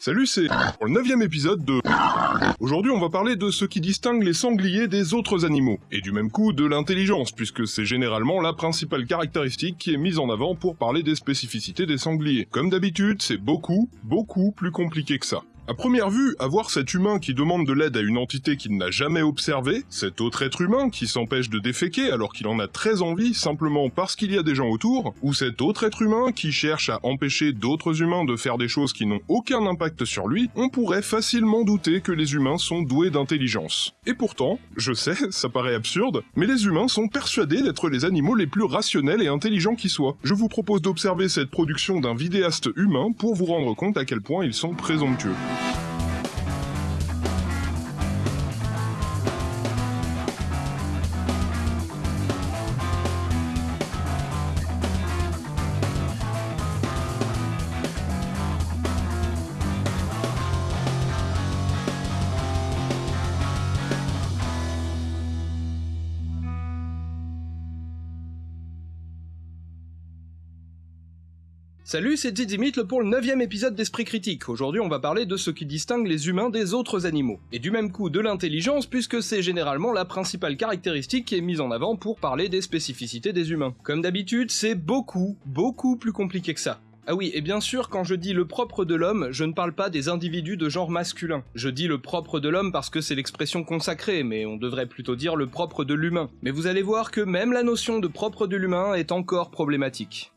Salut, c'est pour le neuvième épisode de... Aujourd'hui, on va parler de ce qui distingue les sangliers des autres animaux, et du même coup de l'intelligence, puisque c'est généralement la principale caractéristique qui est mise en avant pour parler des spécificités des sangliers. Comme d'habitude, c'est beaucoup, beaucoup plus compliqué que ça. À première vue, avoir cet humain qui demande de l'aide à une entité qu'il n'a jamais observée, cet autre être humain qui s'empêche de déféquer alors qu'il en a très envie simplement parce qu'il y a des gens autour, ou cet autre être humain qui cherche à empêcher d'autres humains de faire des choses qui n'ont aucun impact sur lui, on pourrait facilement douter que les humains sont doués d'intelligence. Et pourtant, je sais, ça paraît absurde, mais les humains sont persuadés d'être les animaux les plus rationnels et intelligents qui soient. Je vous propose d'observer cette production d'un vidéaste humain pour vous rendre compte à quel point ils sont présomptueux. Bye. Salut, c'est Didymitle pour le 9 épisode d'Esprit Critique. Aujourd'hui, on va parler de ce qui distingue les humains des autres animaux. Et du même coup de l'intelligence, puisque c'est généralement la principale caractéristique qui est mise en avant pour parler des spécificités des humains. Comme d'habitude, c'est beaucoup, beaucoup plus compliqué que ça. Ah oui, et bien sûr, quand je dis le propre de l'homme, je ne parle pas des individus de genre masculin. Je dis le propre de l'homme parce que c'est l'expression consacrée, mais on devrait plutôt dire le propre de l'humain. Mais vous allez voir que même la notion de propre de l'humain est encore problématique.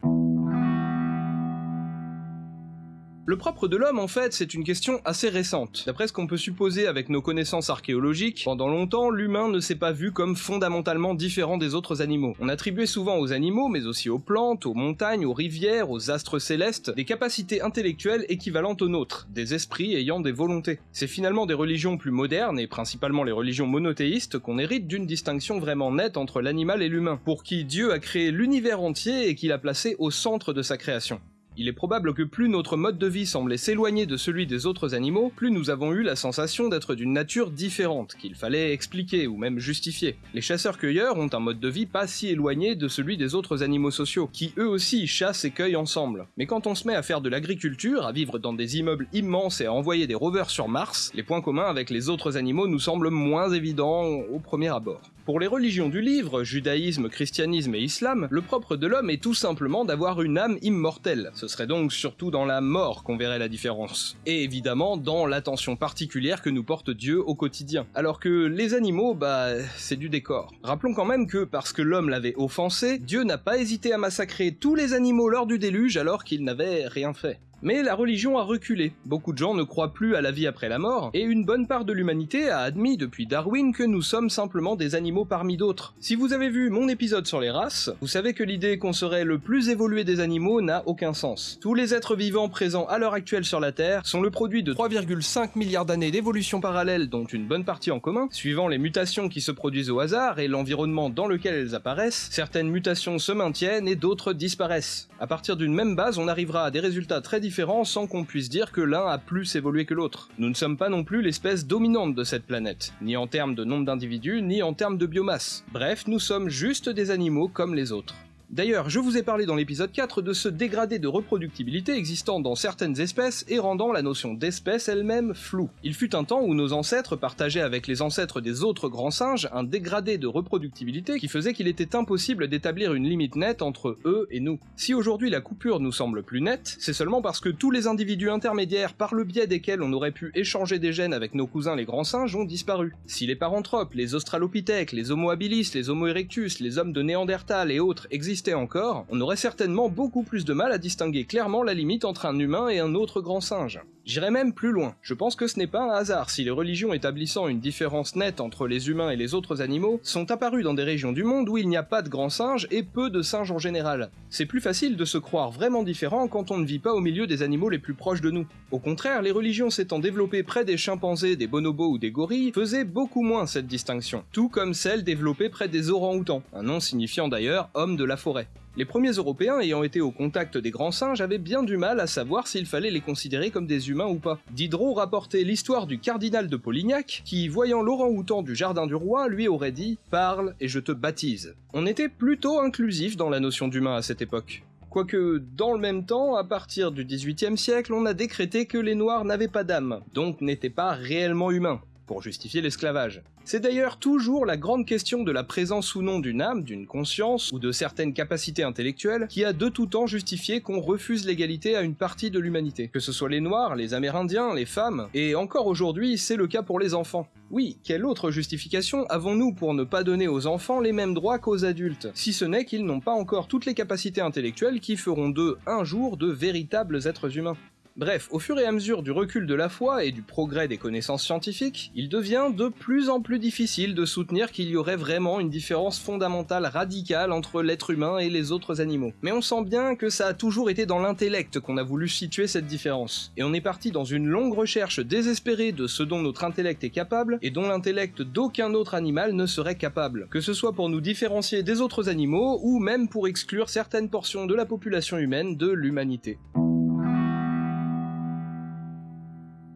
Le propre de l'homme, en fait, c'est une question assez récente. D'après ce qu'on peut supposer avec nos connaissances archéologiques, pendant longtemps, l'humain ne s'est pas vu comme fondamentalement différent des autres animaux. On attribuait souvent aux animaux, mais aussi aux plantes, aux montagnes, aux rivières, aux astres célestes, des capacités intellectuelles équivalentes aux nôtres, des esprits ayant des volontés. C'est finalement des religions plus modernes, et principalement les religions monothéistes, qu'on hérite d'une distinction vraiment nette entre l'animal et l'humain, pour qui Dieu a créé l'univers entier et qu'il a placé au centre de sa création. Il est probable que plus notre mode de vie semblait s'éloigner de celui des autres animaux, plus nous avons eu la sensation d'être d'une nature différente, qu'il fallait expliquer ou même justifier. Les chasseurs-cueilleurs ont un mode de vie pas si éloigné de celui des autres animaux sociaux, qui eux aussi chassent et cueillent ensemble. Mais quand on se met à faire de l'agriculture, à vivre dans des immeubles immenses et à envoyer des rovers sur Mars, les points communs avec les autres animaux nous semblent moins évidents au premier abord. Pour les religions du livre, judaïsme, christianisme et islam, le propre de l'homme est tout simplement d'avoir une âme immortelle. Ce serait donc surtout dans la mort qu'on verrait la différence. Et évidemment dans l'attention particulière que nous porte Dieu au quotidien. Alors que les animaux, bah, c'est du décor. Rappelons quand même que parce que l'homme l'avait offensé, Dieu n'a pas hésité à massacrer tous les animaux lors du déluge alors qu'il n'avait rien fait. Mais la religion a reculé, beaucoup de gens ne croient plus à la vie après la mort, et une bonne part de l'humanité a admis depuis Darwin que nous sommes simplement des animaux parmi d'autres. Si vous avez vu mon épisode sur les races, vous savez que l'idée qu'on serait le plus évolué des animaux n'a aucun sens. Tous les êtres vivants présents à l'heure actuelle sur la Terre sont le produit de 3,5 milliards d'années d'évolution parallèle dont une bonne partie en commun, suivant les mutations qui se produisent au hasard et l'environnement dans lequel elles apparaissent, certaines mutations se maintiennent et d'autres disparaissent. À partir d'une même base, on arrivera à des résultats très différents sans qu'on puisse dire que l'un a plus évolué que l'autre. Nous ne sommes pas non plus l'espèce dominante de cette planète, ni en termes de nombre d'individus, ni en termes de biomasse. Bref, nous sommes juste des animaux comme les autres. D'ailleurs, je vous ai parlé dans l'épisode 4 de ce dégradé de reproductibilité existant dans certaines espèces et rendant la notion d'espèce elle-même floue. Il fut un temps où nos ancêtres partageaient avec les ancêtres des autres grands singes un dégradé de reproductibilité qui faisait qu'il était impossible d'établir une limite nette entre eux et nous. Si aujourd'hui la coupure nous semble plus nette, c'est seulement parce que tous les individus intermédiaires par le biais desquels on aurait pu échanger des gènes avec nos cousins les grands singes ont disparu. Si les paranthropes, les australopithèques, les homo habilis, les homo erectus, les hommes de Néandertal et autres existent encore, on aurait certainement beaucoup plus de mal à distinguer clairement la limite entre un humain et un autre grand singe. J'irai même plus loin. Je pense que ce n'est pas un hasard si les religions établissant une différence nette entre les humains et les autres animaux sont apparues dans des régions du monde où il n'y a pas de grands singes et peu de singes en général. C'est plus facile de se croire vraiment différent quand on ne vit pas au milieu des animaux les plus proches de nous. Au contraire, les religions s'étant développées près des chimpanzés, des bonobos ou des gorilles faisaient beaucoup moins cette distinction, tout comme celle développée près des orang-outans, un nom signifiant d'ailleurs homme de la forêt. Les premiers Européens ayant été au contact des grands singes avaient bien du mal à savoir s'il fallait les considérer comme des humains ou pas. Diderot rapportait l'histoire du cardinal de Polignac qui, voyant l'orang-outan du jardin du roi, lui aurait dit « Parle et je te baptise ». On était plutôt inclusif dans la notion d'humain à cette époque. Quoique, dans le même temps, à partir du XVIIIe siècle, on a décrété que les Noirs n'avaient pas d'âme, donc n'étaient pas réellement humains justifier l'esclavage. C'est d'ailleurs toujours la grande question de la présence ou non d'une âme, d'une conscience ou de certaines capacités intellectuelles qui a de tout temps justifié qu'on refuse l'égalité à une partie de l'humanité. Que ce soit les Noirs, les Amérindiens, les femmes, et encore aujourd'hui c'est le cas pour les enfants. Oui, quelle autre justification avons-nous pour ne pas donner aux enfants les mêmes droits qu'aux adultes, si ce n'est qu'ils n'ont pas encore toutes les capacités intellectuelles qui feront d'eux un jour de véritables êtres humains? Bref, au fur et à mesure du recul de la foi et du progrès des connaissances scientifiques, il devient de plus en plus difficile de soutenir qu'il y aurait vraiment une différence fondamentale radicale entre l'être humain et les autres animaux. Mais on sent bien que ça a toujours été dans l'intellect qu'on a voulu situer cette différence. Et on est parti dans une longue recherche désespérée de ce dont notre intellect est capable et dont l'intellect d'aucun autre animal ne serait capable. Que ce soit pour nous différencier des autres animaux ou même pour exclure certaines portions de la population humaine de l'humanité.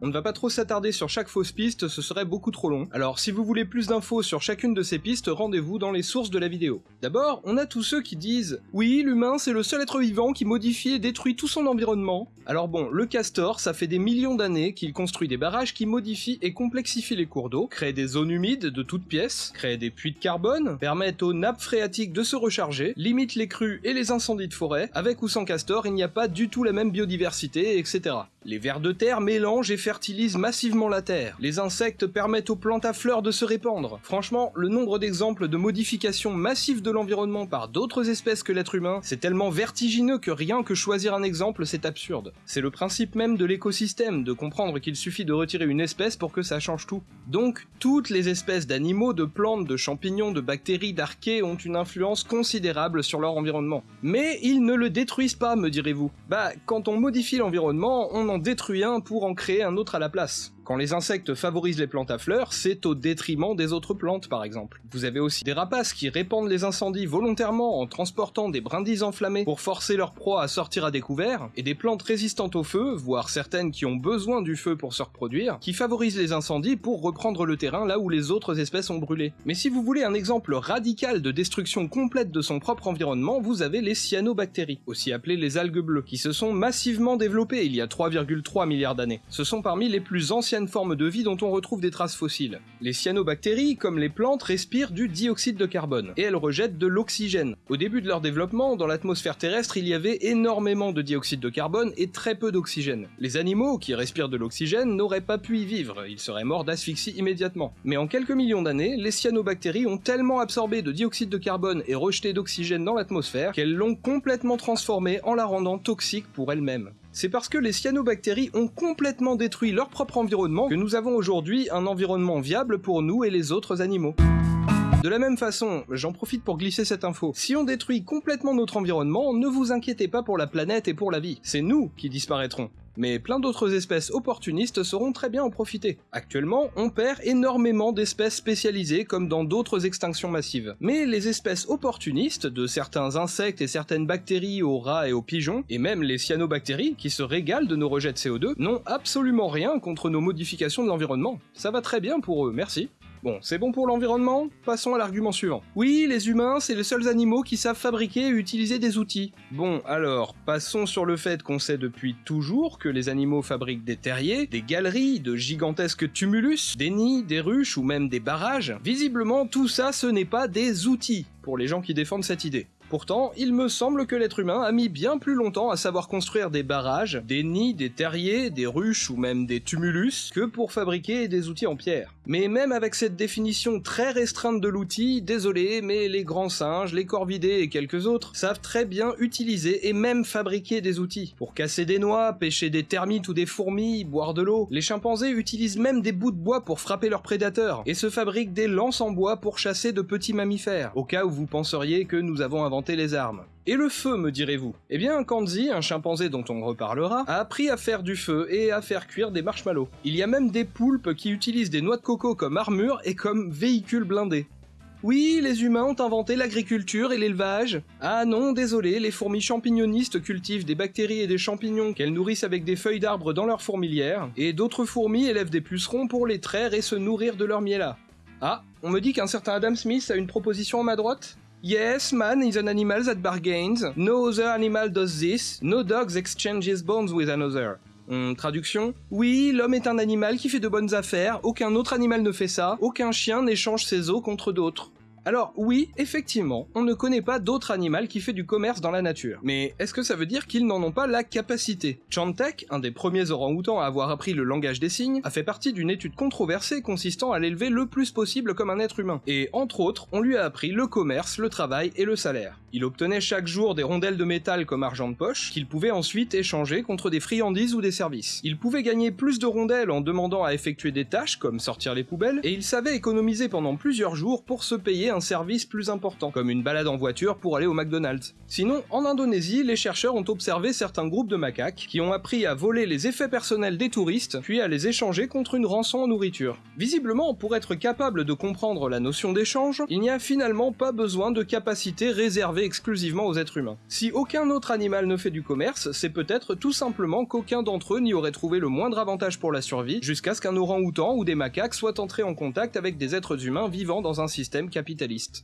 On ne va pas trop s'attarder sur chaque fausse piste, ce serait beaucoup trop long. Alors si vous voulez plus d'infos sur chacune de ces pistes, rendez-vous dans les sources de la vidéo. D'abord, on a tous ceux qui disent « Oui, l'humain c'est le seul être vivant qui modifie et détruit tout son environnement ». Alors bon, le castor, ça fait des millions d'années qu'il construit des barrages qui modifient et complexifient les cours d'eau, créent des zones humides de toutes pièces, créent des puits de carbone, permettent aux nappes phréatiques de se recharger, limitent les crues et les incendies de forêt, avec ou sans castor, il n'y a pas du tout la même biodiversité, etc. Les vers de terre mélangent et fertilisent massivement la terre. Les insectes permettent aux plantes à fleurs de se répandre. Franchement, le nombre d'exemples de modifications massives de l'environnement par d'autres espèces que l'être humain, c'est tellement vertigineux que rien que choisir un exemple, c'est absurde. C'est le principe même de l'écosystème, de comprendre qu'il suffit de retirer une espèce pour que ça change tout. Donc, toutes les espèces d'animaux, de plantes, de champignons, de bactéries, d'archées ont une influence considérable sur leur environnement. Mais ils ne le détruisent pas, me direz-vous. Bah, quand on modifie l'environnement, on en détruit un pour en créer un autre à la place. Quand les insectes favorisent les plantes à fleurs, c'est au détriment des autres plantes par exemple. Vous avez aussi des rapaces qui répandent les incendies volontairement en transportant des brindilles enflammées pour forcer leur proie à sortir à découvert, et des plantes résistantes au feu, voire certaines qui ont besoin du feu pour se reproduire, qui favorisent les incendies pour reprendre le terrain là où les autres espèces ont brûlé. Mais si vous voulez un exemple radical de destruction complète de son propre environnement, vous avez les cyanobactéries, aussi appelées les algues bleues, qui se sont massivement développées il y a 3,3 milliards d'années. Ce sont parmi les plus anciens formes de vie dont on retrouve des traces fossiles. Les cyanobactéries, comme les plantes, respirent du dioxyde de carbone, et elles rejettent de l'oxygène. Au début de leur développement, dans l'atmosphère terrestre, il y avait énormément de dioxyde de carbone et très peu d'oxygène. Les animaux, qui respirent de l'oxygène, n'auraient pas pu y vivre, ils seraient morts d'asphyxie immédiatement. Mais en quelques millions d'années, les cyanobactéries ont tellement absorbé de dioxyde de carbone et rejeté d'oxygène dans l'atmosphère qu'elles l'ont complètement transformée en la rendant toxique pour elle-même c'est parce que les cyanobactéries ont complètement détruit leur propre environnement que nous avons aujourd'hui un environnement viable pour nous et les autres animaux. De la même façon, j'en profite pour glisser cette info, si on détruit complètement notre environnement, ne vous inquiétez pas pour la planète et pour la vie, c'est nous qui disparaîtrons mais plein d'autres espèces opportunistes sauront très bien en profiter. Actuellement, on perd énormément d'espèces spécialisées comme dans d'autres extinctions massives. Mais les espèces opportunistes, de certains insectes et certaines bactéries aux rats et aux pigeons, et même les cyanobactéries, qui se régalent de nos rejets de CO2, n'ont absolument rien contre nos modifications de l'environnement. Ça va très bien pour eux, merci. Bon, c'est bon pour l'environnement? Passons à l'argument suivant. Oui, les humains, c'est les seuls animaux qui savent fabriquer et utiliser des outils. Bon, alors, passons sur le fait qu'on sait depuis toujours que les animaux fabriquent des terriers, des galeries, de gigantesques tumulus, des nids, des ruches ou même des barrages. Visiblement, tout ça, ce n'est pas des outils, pour les gens qui défendent cette idée. Pourtant, il me semble que l'être humain a mis bien plus longtemps à savoir construire des barrages, des nids, des terriers, des ruches ou même des tumulus que pour fabriquer des outils en pierre. Mais même avec cette définition très restreinte de l'outil, désolé, mais les grands singes, les corvidés et quelques autres savent très bien utiliser et même fabriquer des outils. Pour casser des noix, pêcher des termites ou des fourmis, boire de l'eau, les chimpanzés utilisent même des bouts de bois pour frapper leurs prédateurs et se fabriquent des lances en bois pour chasser de petits mammifères, au cas où vous penseriez que nous avons inventé les armes. Et le feu, me direz-vous Eh bien, Kanzi, un chimpanzé dont on reparlera, a appris à faire du feu et à faire cuire des marshmallows. Il y a même des poulpes qui utilisent des noix de coco comme armure et comme véhicule blindé. Oui, les humains ont inventé l'agriculture et l'élevage. Ah non, désolé, les fourmis champignonistes cultivent des bactéries et des champignons qu'elles nourrissent avec des feuilles d'arbres dans leur fourmilière, et d'autres fourmis élèvent des pucerons pour les traire et se nourrir de leur miel. Ah, on me dit qu'un certain Adam Smith a une proposition à ma droite? Yes, man is an animal that bargains. No other animal does this. No dogs exchanges bonds with another. Hum, traduction Oui, l'homme est un animal qui fait de bonnes affaires, aucun autre animal ne fait ça, aucun chien n'échange ses os contre d'autres. Alors oui, effectivement, on ne connaît pas d'autre animal qui fait du commerce dans la nature. Mais est-ce que ça veut dire qu'ils n'en ont pas la capacité? Chantek, un des premiers orang-outans à avoir appris le langage des signes, a fait partie d'une étude controversée consistant à l'élever le plus possible comme un être humain. Et entre autres, on lui a appris le commerce, le travail et le salaire. Il obtenait chaque jour des rondelles de métal comme argent de poche, qu'il pouvait ensuite échanger contre des friandises ou des services. Il pouvait gagner plus de rondelles en demandant à effectuer des tâches comme sortir les poubelles, et il savait économiser pendant plusieurs jours pour se payer un service plus important, comme une balade en voiture pour aller au McDonald's. Sinon, en Indonésie, les chercheurs ont observé certains groupes de macaques qui ont appris à voler les effets personnels des touristes, puis à les échanger contre une rançon en nourriture. Visiblement, pour être capable de comprendre la notion d'échange, il n'y a finalement pas besoin de capacités réservées exclusivement aux êtres humains. Si aucun autre animal ne fait du commerce, c'est peut-être tout simplement qu'aucun d'entre eux n'y aurait trouvé le moindre avantage pour la survie, jusqu'à ce qu'un orang-outan ou des macaques soient entrés en contact avec des êtres humains vivant dans un système capitaliste capitaliste.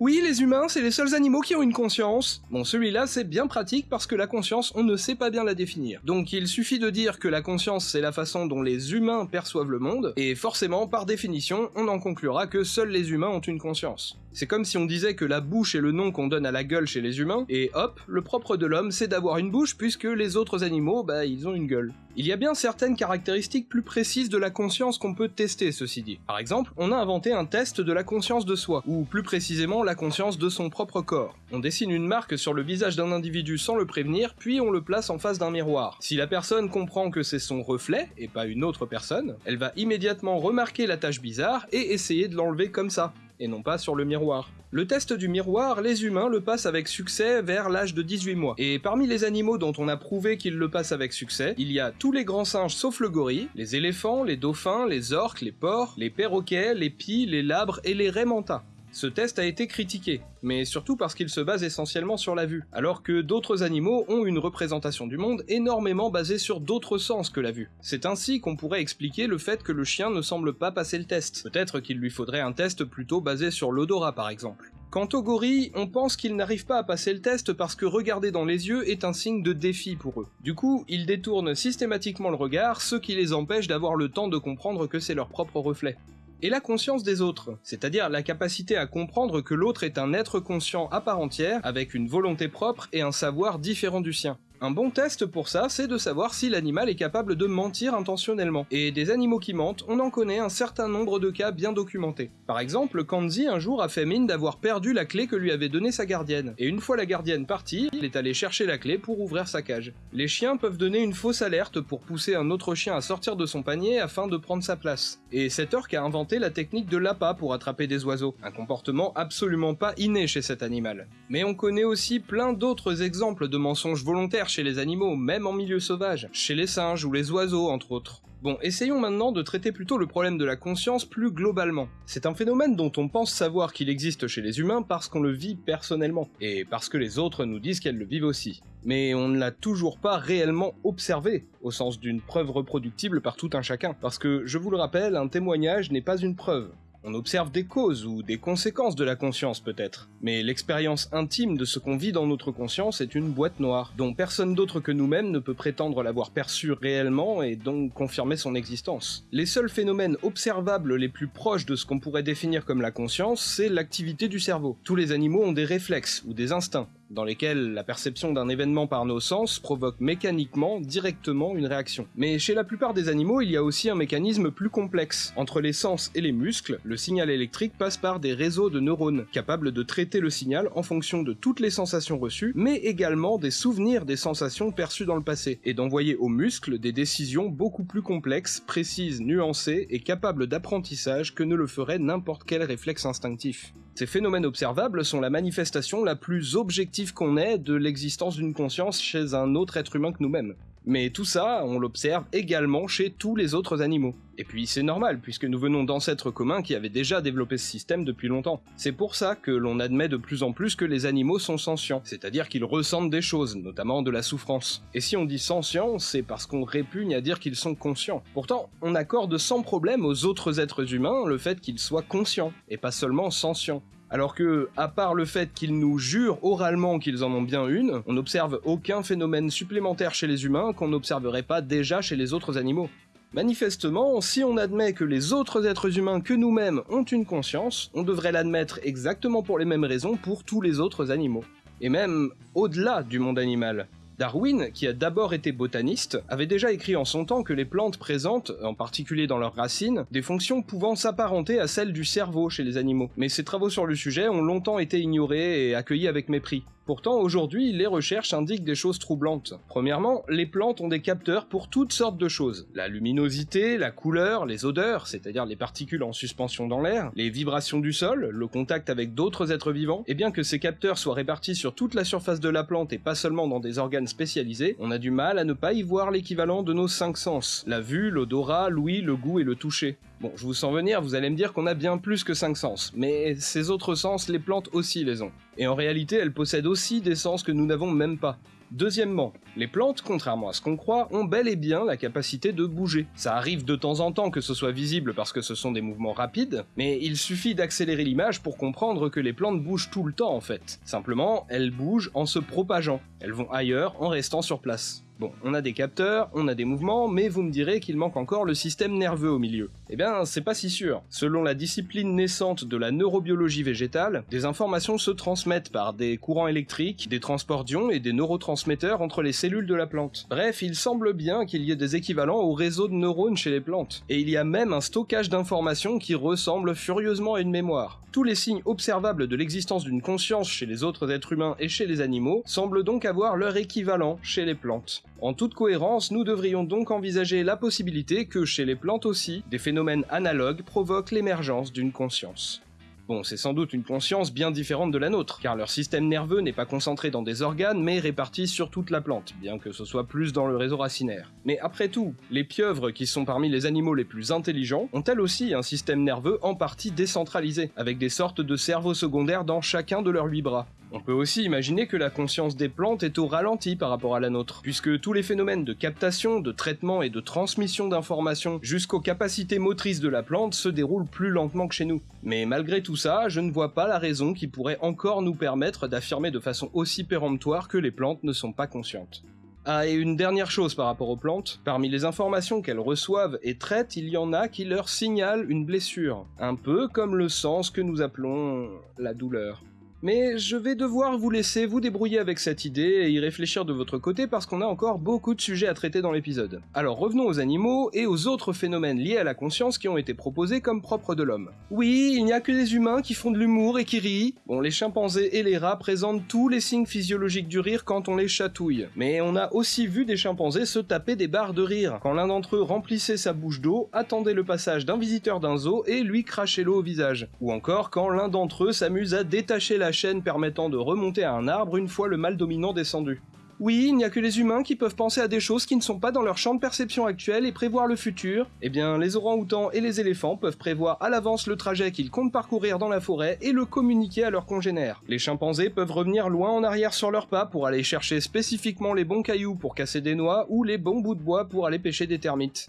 Oui, les humains, c'est les seuls animaux qui ont une conscience. Bon, celui-là, c'est bien pratique parce que la conscience, on ne sait pas bien la définir. Donc il suffit de dire que la conscience, c'est la façon dont les humains perçoivent le monde, et forcément, par définition, on en conclura que seuls les humains ont une conscience. C'est comme si on disait que la bouche est le nom qu'on donne à la gueule chez les humains, et hop, le propre de l'homme, c'est d'avoir une bouche puisque les autres animaux, bah, ils ont une gueule. Il y a bien certaines caractéristiques plus précises de la conscience qu'on peut tester, ceci dit. Par exemple, on a inventé un test de la conscience de soi, ou plus précisément la conscience de son propre corps. On dessine une marque sur le visage d'un individu sans le prévenir, puis on le place en face d'un miroir. Si la personne comprend que c'est son reflet, et pas une autre personne, elle va immédiatement remarquer la tâche bizarre et essayer de l'enlever comme ça et non pas sur le miroir. Le test du miroir, les humains le passent avec succès vers l'âge de 18 mois. Et parmi les animaux dont on a prouvé qu'ils le passent avec succès, il y a tous les grands singes sauf le gorille, les éléphants, les dauphins, les orques, les porcs, les perroquets, les pies, les labres et les raimentas. Ce test a été critiqué, mais surtout parce qu'il se base essentiellement sur la vue, alors que d'autres animaux ont une représentation du monde énormément basée sur d'autres sens que la vue. C'est ainsi qu'on pourrait expliquer le fait que le chien ne semble pas passer le test. Peut-être qu'il lui faudrait un test plutôt basé sur l'odorat par exemple. Quant aux gorilles, on pense qu'ils n'arrivent pas à passer le test parce que regarder dans les yeux est un signe de défi pour eux. Du coup, ils détournent systématiquement le regard, ce qui les empêche d'avoir le temps de comprendre que c'est leur propre reflet et la conscience des autres, c'est-à-dire la capacité à comprendre que l'autre est un être conscient à part entière, avec une volonté propre et un savoir différent du sien. Un bon test pour ça, c'est de savoir si l'animal est capable de mentir intentionnellement. Et des animaux qui mentent, on en connaît un certain nombre de cas bien documentés. Par exemple, Kanzi un jour a fait mine d'avoir perdu la clé que lui avait donnée sa gardienne. Et une fois la gardienne partie, il est allé chercher la clé pour ouvrir sa cage. Les chiens peuvent donner une fausse alerte pour pousser un autre chien à sortir de son panier afin de prendre sa place. Et cet orque a inventé la technique de l'appât pour attraper des oiseaux, un comportement absolument pas inné chez cet animal. Mais on connaît aussi plein d'autres exemples de mensonges volontaires chez les animaux, même en milieu sauvage, chez les singes ou les oiseaux entre autres. Bon, essayons maintenant de traiter plutôt le problème de la conscience plus globalement. C'est un phénomène dont on pense savoir qu'il existe chez les humains parce qu'on le vit personnellement, et parce que les autres nous disent qu'elles le vivent aussi. Mais on ne l'a toujours pas réellement observé, au sens d'une preuve reproductible par tout un chacun, parce que, je vous le rappelle, un témoignage n'est pas une preuve. On observe des causes ou des conséquences de la conscience peut-être, mais l'expérience intime de ce qu'on vit dans notre conscience est une boîte noire, dont personne d'autre que nous-mêmes ne peut prétendre l'avoir perçue réellement et donc confirmer son existence. Les seuls phénomènes observables les plus proches de ce qu'on pourrait définir comme la conscience, c'est l'activité du cerveau. Tous les animaux ont des réflexes ou des instincts, dans lesquels la perception d'un événement par nos sens provoque mécaniquement, directement, une réaction. Mais chez la plupart des animaux, il y a aussi un mécanisme plus complexe. Entre les sens et les muscles, le signal électrique passe par des réseaux de neurones, capables de traiter le signal en fonction de toutes les sensations reçues, mais également des souvenirs des sensations perçues dans le passé, et d'envoyer aux muscles des décisions beaucoup plus complexes, précises, nuancées et capables d'apprentissage que ne le ferait n'importe quel réflexe instinctif. Ces phénomènes observables sont la manifestation la plus objective qu'on ait de l'existence d'une conscience chez un autre être humain que nous-mêmes. Mais tout ça, on l'observe également chez tous les autres animaux. Et puis c'est normal, puisque nous venons d'ancêtres communs qui avaient déjà développé ce système depuis longtemps. C'est pour ça que l'on admet de plus en plus que les animaux sont sentients, c'est-à-dire qu'ils ressentent des choses, notamment de la souffrance. Et si on dit sentient, c'est parce qu'on répugne à dire qu'ils sont conscients. Pourtant, on accorde sans problème aux autres êtres humains le fait qu'ils soient conscients, et pas seulement sentients. Alors que, à part le fait qu'ils nous jurent oralement qu'ils en ont bien une, on n'observe aucun phénomène supplémentaire chez les humains qu'on n'observerait pas déjà chez les autres animaux. Manifestement, si on admet que les autres êtres humains que nous-mêmes ont une conscience, on devrait l'admettre exactement pour les mêmes raisons pour tous les autres animaux. Et même au-delà du monde animal. Darwin, qui a d'abord été botaniste, avait déjà écrit en son temps que les plantes présentent, en particulier dans leurs racines, des fonctions pouvant s'apparenter à celles du cerveau chez les animaux. Mais ses travaux sur le sujet ont longtemps été ignorés et accueillis avec mépris. Pourtant, aujourd'hui, les recherches indiquent des choses troublantes. Premièrement, les plantes ont des capteurs pour toutes sortes de choses. La luminosité, la couleur, les odeurs, c'est-à-dire les particules en suspension dans l'air, les vibrations du sol, le contact avec d'autres êtres vivants, et bien que ces capteurs soient répartis sur toute la surface de la plante et pas seulement dans des organes spécialisés, on a du mal à ne pas y voir l'équivalent de nos cinq sens. La vue, l'odorat, l'ouïe, le goût et le toucher. Bon, je vous sens venir, vous allez me dire qu'on a bien plus que 5 sens, mais ces autres sens, les plantes aussi les ont. Et en réalité, elles possèdent aussi des sens que nous n'avons même pas. Deuxièmement, les plantes, contrairement à ce qu'on croit, ont bel et bien la capacité de bouger. Ça arrive de temps en temps que ce soit visible parce que ce sont des mouvements rapides, mais il suffit d'accélérer l'image pour comprendre que les plantes bougent tout le temps en fait. Simplement, elles bougent en se propageant. Elles vont ailleurs en restant sur place. Bon, on a des capteurs, on a des mouvements, mais vous me direz qu'il manque encore le système nerveux au milieu. Eh bien, c'est pas si sûr. Selon la discipline naissante de la neurobiologie végétale, des informations se transmettent par des courants électriques, des transports d'ions et des neurotransmetteurs entre les cellules de la plante. Bref, il semble bien qu'il y ait des équivalents au réseau de neurones chez les plantes. Et il y a même un stockage d'informations qui ressemble furieusement à une mémoire. Tous les signes observables de l'existence d'une conscience chez les autres êtres humains et chez les animaux semblent donc avoir leur équivalent chez les plantes. En toute cohérence, nous devrions donc envisager la possibilité que chez les plantes aussi, des phénomènes analogues provoquent l'émergence d'une conscience. Bon, c'est sans doute une conscience bien différente de la nôtre, car leur système nerveux n'est pas concentré dans des organes, mais réparti sur toute la plante, bien que ce soit plus dans le réseau racinaire. Mais après tout, les pieuvres, qui sont parmi les animaux les plus intelligents, ont elles aussi un système nerveux en partie décentralisé, avec des sortes de cerveaux secondaires dans chacun de leurs huit bras. On peut aussi imaginer que la conscience des plantes est au ralenti par rapport à la nôtre, puisque tous les phénomènes de captation, de traitement et de transmission d'informations jusqu'aux capacités motrices de la plante se déroulent plus lentement que chez nous. Mais malgré tout ça, je ne vois pas la raison qui pourrait encore nous permettre d'affirmer de façon aussi péremptoire que les plantes ne sont pas conscientes. Ah, et une dernière chose par rapport aux plantes, parmi les informations qu'elles reçoivent et traitent, il y en a qui leur signalent une blessure, un peu comme le sens que nous appelons la douleur. Mais je vais devoir vous laisser vous débrouiller avec cette idée et y réfléchir de votre côté parce qu'on a encore beaucoup de sujets à traiter dans l'épisode. Alors revenons aux animaux et aux autres phénomènes liés à la conscience qui ont été proposés comme propres de l'homme. Oui, il n'y a que les humains qui font de l'humour et qui rient. Bon, les chimpanzés et les rats présentent tous les signes physiologiques du rire quand on les chatouille. Mais on a aussi vu des chimpanzés se taper des barres de rire quand l'un d'entre eux remplissait sa bouche d'eau, attendait le passage d'un visiteur d'un zoo et lui crachait l'eau au visage. Ou encore quand l'un d'entre eux s'amuse à détacher la chaîne permettant de remonter à un arbre une fois le mâle dominant descendu. Oui, il n'y a que les humains qui peuvent penser à des choses qui ne sont pas dans leur champ de perception actuel et prévoir le futur. Eh bien, les orang-outans et les éléphants peuvent prévoir à l'avance le trajet qu'ils comptent parcourir dans la forêt et le communiquer à leurs congénères. Les chimpanzés peuvent revenir loin en arrière sur leurs pas pour aller chercher spécifiquement les bons cailloux pour casser des noix ou les bons bouts de bois pour aller pêcher des termites.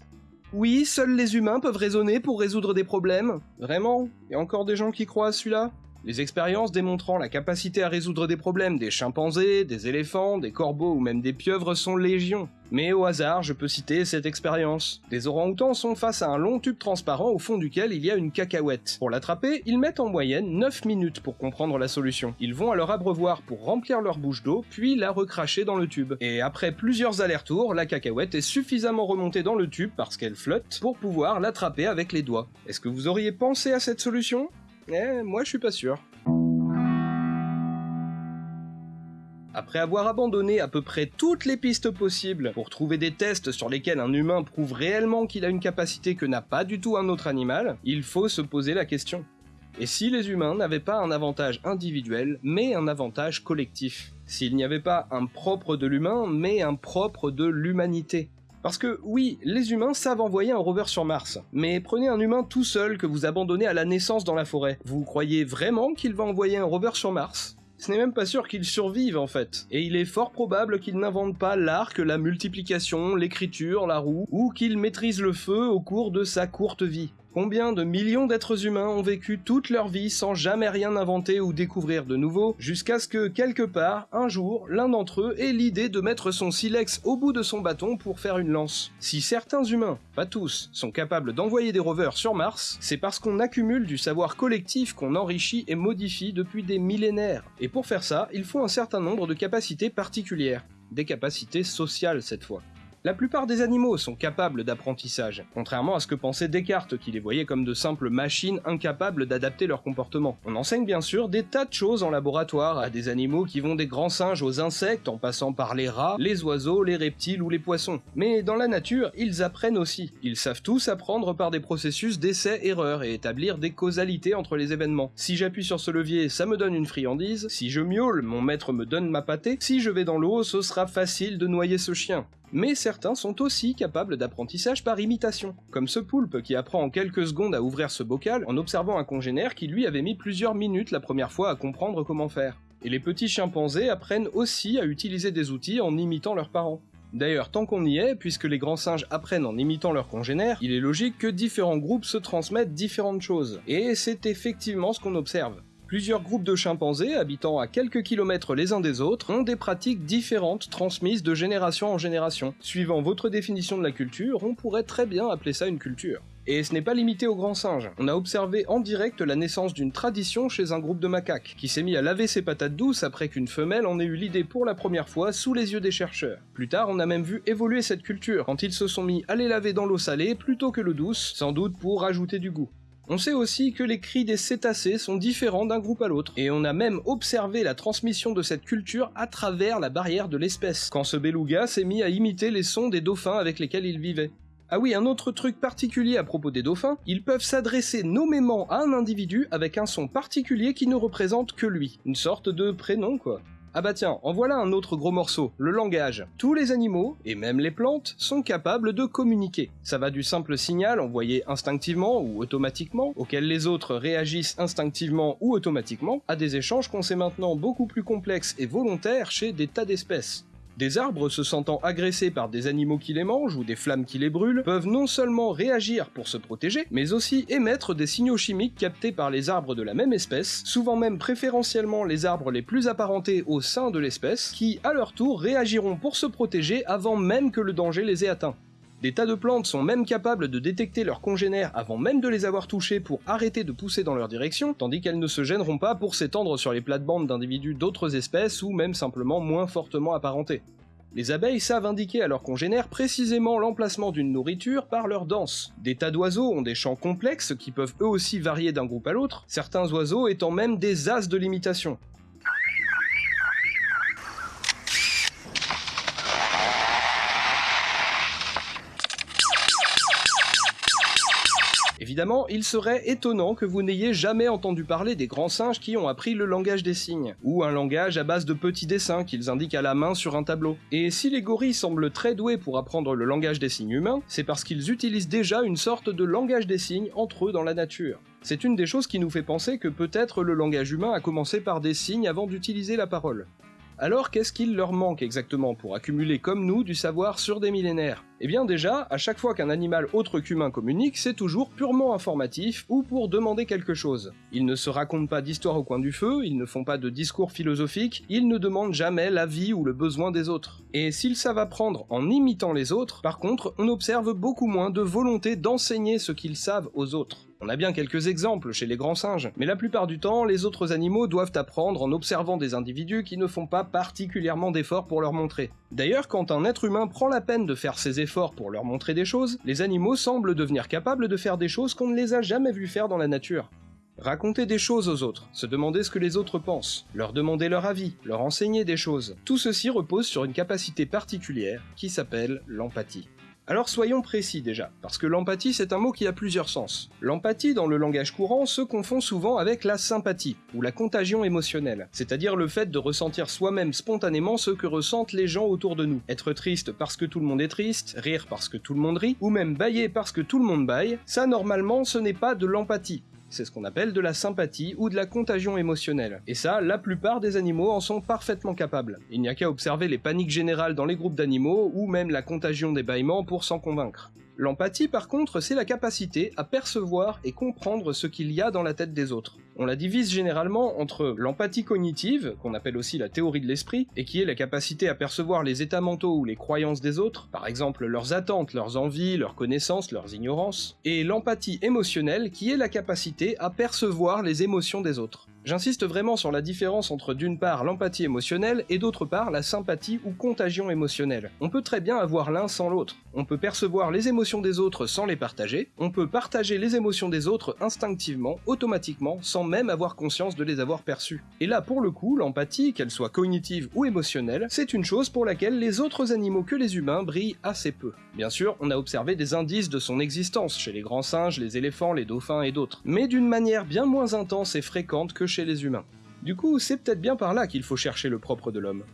Oui, seuls les humains peuvent raisonner pour résoudre des problèmes. Vraiment? Il y a encore des gens qui croient à celui-là? Les expériences démontrant la capacité à résoudre des problèmes des chimpanzés, des éléphants, des corbeaux ou même des pieuvres sont légion. Mais au hasard, je peux citer cette expérience. Des orang-outans sont face à un long tube transparent au fond duquel il y a une cacahuète. Pour l'attraper, ils mettent en moyenne 9 minutes pour comprendre la solution. Ils vont à leur abreuvoir pour remplir leur bouche d'eau, puis la recracher dans le tube. Et après plusieurs allers-retours, la cacahuète est suffisamment remontée dans le tube parce qu'elle flotte pour pouvoir l'attraper avec les doigts. Est-ce que vous auriez pensé à cette solution? Eh, moi je suis pas sûr. Après avoir abandonné à peu près toutes les pistes possibles pour trouver des tests sur lesquels un humain prouve réellement qu'il a une capacité que n'a pas du tout un autre animal, il faut se poser la question. Et si les humains n'avaient pas un avantage individuel, mais un avantage collectif? S'il n'y avait pas un propre de l'humain, mais un propre de l'humanité? Parce que oui, les humains savent envoyer un rover sur Mars, mais prenez un humain tout seul que vous abandonnez à la naissance dans la forêt. Vous croyez vraiment qu'il va envoyer un rover sur Mars? Ce n'est même pas sûr qu'il survive en fait, et il est fort probable qu'il n'invente pas l'arc, la multiplication, l'écriture, la roue, ou qu'il maîtrise le feu au cours de sa courte vie. Combien de millions d'êtres humains ont vécu toute leur vie sans jamais rien inventer ou découvrir de nouveau, jusqu'à ce que, quelque part, un jour, l'un d'entre eux ait l'idée de mettre son silex au bout de son bâton pour faire une lance. Si certains humains, pas tous, sont capables d'envoyer des rovers sur Mars, c'est parce qu'on accumule du savoir collectif qu'on enrichit et modifie depuis des millénaires. Et pour faire ça, il faut un certain nombre de capacités particulières. Des capacités sociales cette fois. La plupart des animaux sont capables d'apprentissage, contrairement à ce que pensait Descartes qui les voyait comme de simples machines incapables d'adapter leur comportement. On enseigne bien sûr des tas de choses en laboratoire à des animaux qui vont des grands singes aux insectes en passant par les rats, les oiseaux, les reptiles ou les poissons. Mais dans la nature, ils apprennent aussi. Ils savent tous apprendre par des processus d'essai-erreur et établir des causalités entre les événements. Si j'appuie sur ce levier, ça me donne une friandise, si je miaule, mon maître me donne ma pâtée, si je vais dans l'eau, ce sera facile de noyer ce chien mais certains sont aussi capables d'apprentissage par imitation, comme ce poulpe qui apprend en quelques secondes à ouvrir ce bocal en observant un congénère qui lui avait mis plusieurs minutes la première fois à comprendre comment faire. Et les petits chimpanzés apprennent aussi à utiliser des outils en imitant leurs parents. D'ailleurs, tant qu'on y est, puisque les grands singes apprennent en imitant leurs congénères, il est logique que différents groupes se transmettent différentes choses. Et c'est effectivement ce qu'on observe. Plusieurs groupes de chimpanzés, habitant à quelques kilomètres les uns des autres, ont des pratiques différentes transmises de génération en génération. Suivant votre définition de la culture, on pourrait très bien appeler ça une culture. Et ce n'est pas limité aux grands singes. On a observé en direct la naissance d'une tradition chez un groupe de macaques, qui s'est mis à laver ses patates douces après qu'une femelle en ait eu l'idée pour la première fois sous les yeux des chercheurs. Plus tard, on a même vu évoluer cette culture, quand ils se sont mis à les laver dans l'eau salée plutôt que l'eau douce, sans doute pour ajouter du goût. On sait aussi que les cris des cétacés sont différents d'un groupe à l'autre, et on a même observé la transmission de cette culture à travers la barrière de l'espèce, quand ce beluga s'est mis à imiter les sons des dauphins avec lesquels il vivait. Ah oui, un autre truc particulier à propos des dauphins, ils peuvent s'adresser nommément à un individu avec un son particulier qui ne représente que lui. Une sorte de prénom quoi. Ah bah tiens, en voilà un autre gros morceau, le langage. Tous les animaux, et même les plantes, sont capables de communiquer. Ça va du simple signal envoyé instinctivement ou automatiquement, auquel les autres réagissent instinctivement ou automatiquement, à des échanges qu'on sait maintenant beaucoup plus complexes et volontaires chez des tas d'espèces. Des arbres se sentant agressés par des animaux qui les mangent ou des flammes qui les brûlent peuvent non seulement réagir pour se protéger, mais aussi émettre des signaux chimiques captés par les arbres de la même espèce, souvent même préférentiellement les arbres les plus apparentés au sein de l'espèce, qui à leur tour réagiront pour se protéger avant même que le danger les ait atteints. Des tas de plantes sont même capables de détecter leurs congénères avant même de les avoir touchés pour arrêter de pousser dans leur direction, tandis qu'elles ne se gêneront pas pour s'étendre sur les plates-bandes d'individus d'autres espèces ou même simplement moins fortement apparentés. Les abeilles savent indiquer à leurs congénères précisément l'emplacement d'une nourriture par leur danse. Des tas d'oiseaux ont des chants complexes qui peuvent eux aussi varier d'un groupe à l'autre, certains oiseaux étant même des as de l'imitation. Évidemment, il serait étonnant que vous n'ayez jamais entendu parler des grands singes qui ont appris le langage des signes, ou un langage à base de petits dessins qu'ils indiquent à la main sur un tableau. Et si les gorilles semblent très doués pour apprendre le langage des signes humains, c'est parce qu'ils utilisent déjà une sorte de langage des signes entre eux dans la nature. C'est une des choses qui nous fait penser que peut-être le langage humain a commencé par des signes avant d'utiliser la parole. Alors qu'est-ce qu'il leur manque exactement pour accumuler comme nous du savoir sur des millénaires? Eh bien déjà, à chaque fois qu'un animal autre qu'humain communique, c'est toujours purement informatif ou pour demander quelque chose. Ils ne se racontent pas d'histoire au coin du feu, ils ne font pas de discours philosophiques, ils ne demandent jamais l'avis ou le besoin des autres. Et s'ils savent apprendre en imitant les autres, par contre, on observe beaucoup moins de volonté d'enseigner ce qu'ils savent aux autres. On a bien quelques exemples chez les grands singes, mais la plupart du temps, les autres animaux doivent apprendre en observant des individus qui ne font pas particulièrement d'efforts pour leur montrer. D'ailleurs, quand un être humain prend la peine de faire ses efforts pour leur montrer des choses, les animaux semblent devenir capables de faire des choses qu'on ne les a jamais vus faire dans la nature. Raconter des choses aux autres, se demander ce que les autres pensent, leur demander leur avis, leur enseigner des choses, tout ceci repose sur une capacité particulière qui s'appelle l'empathie. Alors soyons précis déjà, parce que l'empathie c'est un mot qui a plusieurs sens. L'empathie dans le langage courant se confond souvent avec la sympathie, ou la contagion émotionnelle, c'est-à-dire le fait de ressentir soi-même spontanément ce que ressentent les gens autour de nous. Être triste parce que tout le monde est triste, rire parce que tout le monde rit, ou même bailler parce que tout le monde baille, ça normalement ce n'est pas de l'empathie, c'est ce qu'on appelle de la sympathie ou de la contagion émotionnelle. Et ça, la plupart des animaux en sont parfaitement capables. Il n'y a qu'à observer les paniques générales dans les groupes d'animaux ou même la contagion des bâillements pour s'en convaincre. L'empathie, par contre, c'est la capacité à percevoir et comprendre ce qu'il y a dans la tête des autres. On la divise généralement entre l'empathie cognitive, qu'on appelle aussi la théorie de l'esprit, et qui est la capacité à percevoir les états mentaux ou les croyances des autres, par exemple leurs attentes, leurs envies, leurs connaissances, leurs ignorances, et l'empathie émotionnelle, qui est la capacité à percevoir les émotions des autres. J'insiste vraiment sur la différence entre d'une part l'empathie émotionnelle et d'autre part la sympathie ou contagion émotionnelle. On peut très bien avoir l'un sans l'autre. On peut percevoir les émotions des autres sans les partager, on peut partager les émotions des autres instinctivement, automatiquement, sans même avoir conscience de les avoir perçues. Et là, pour le coup, l'empathie, qu'elle soit cognitive ou émotionnelle, c'est une chose pour laquelle les autres animaux que les humains brillent assez peu. Bien sûr, on a observé des indices de son existence chez les grands singes, les éléphants, les dauphins et d'autres, mais d'une manière bien moins intense et fréquente que les humains. Du coup, c'est peut-être bien par là qu'il faut chercher le propre de l'homme.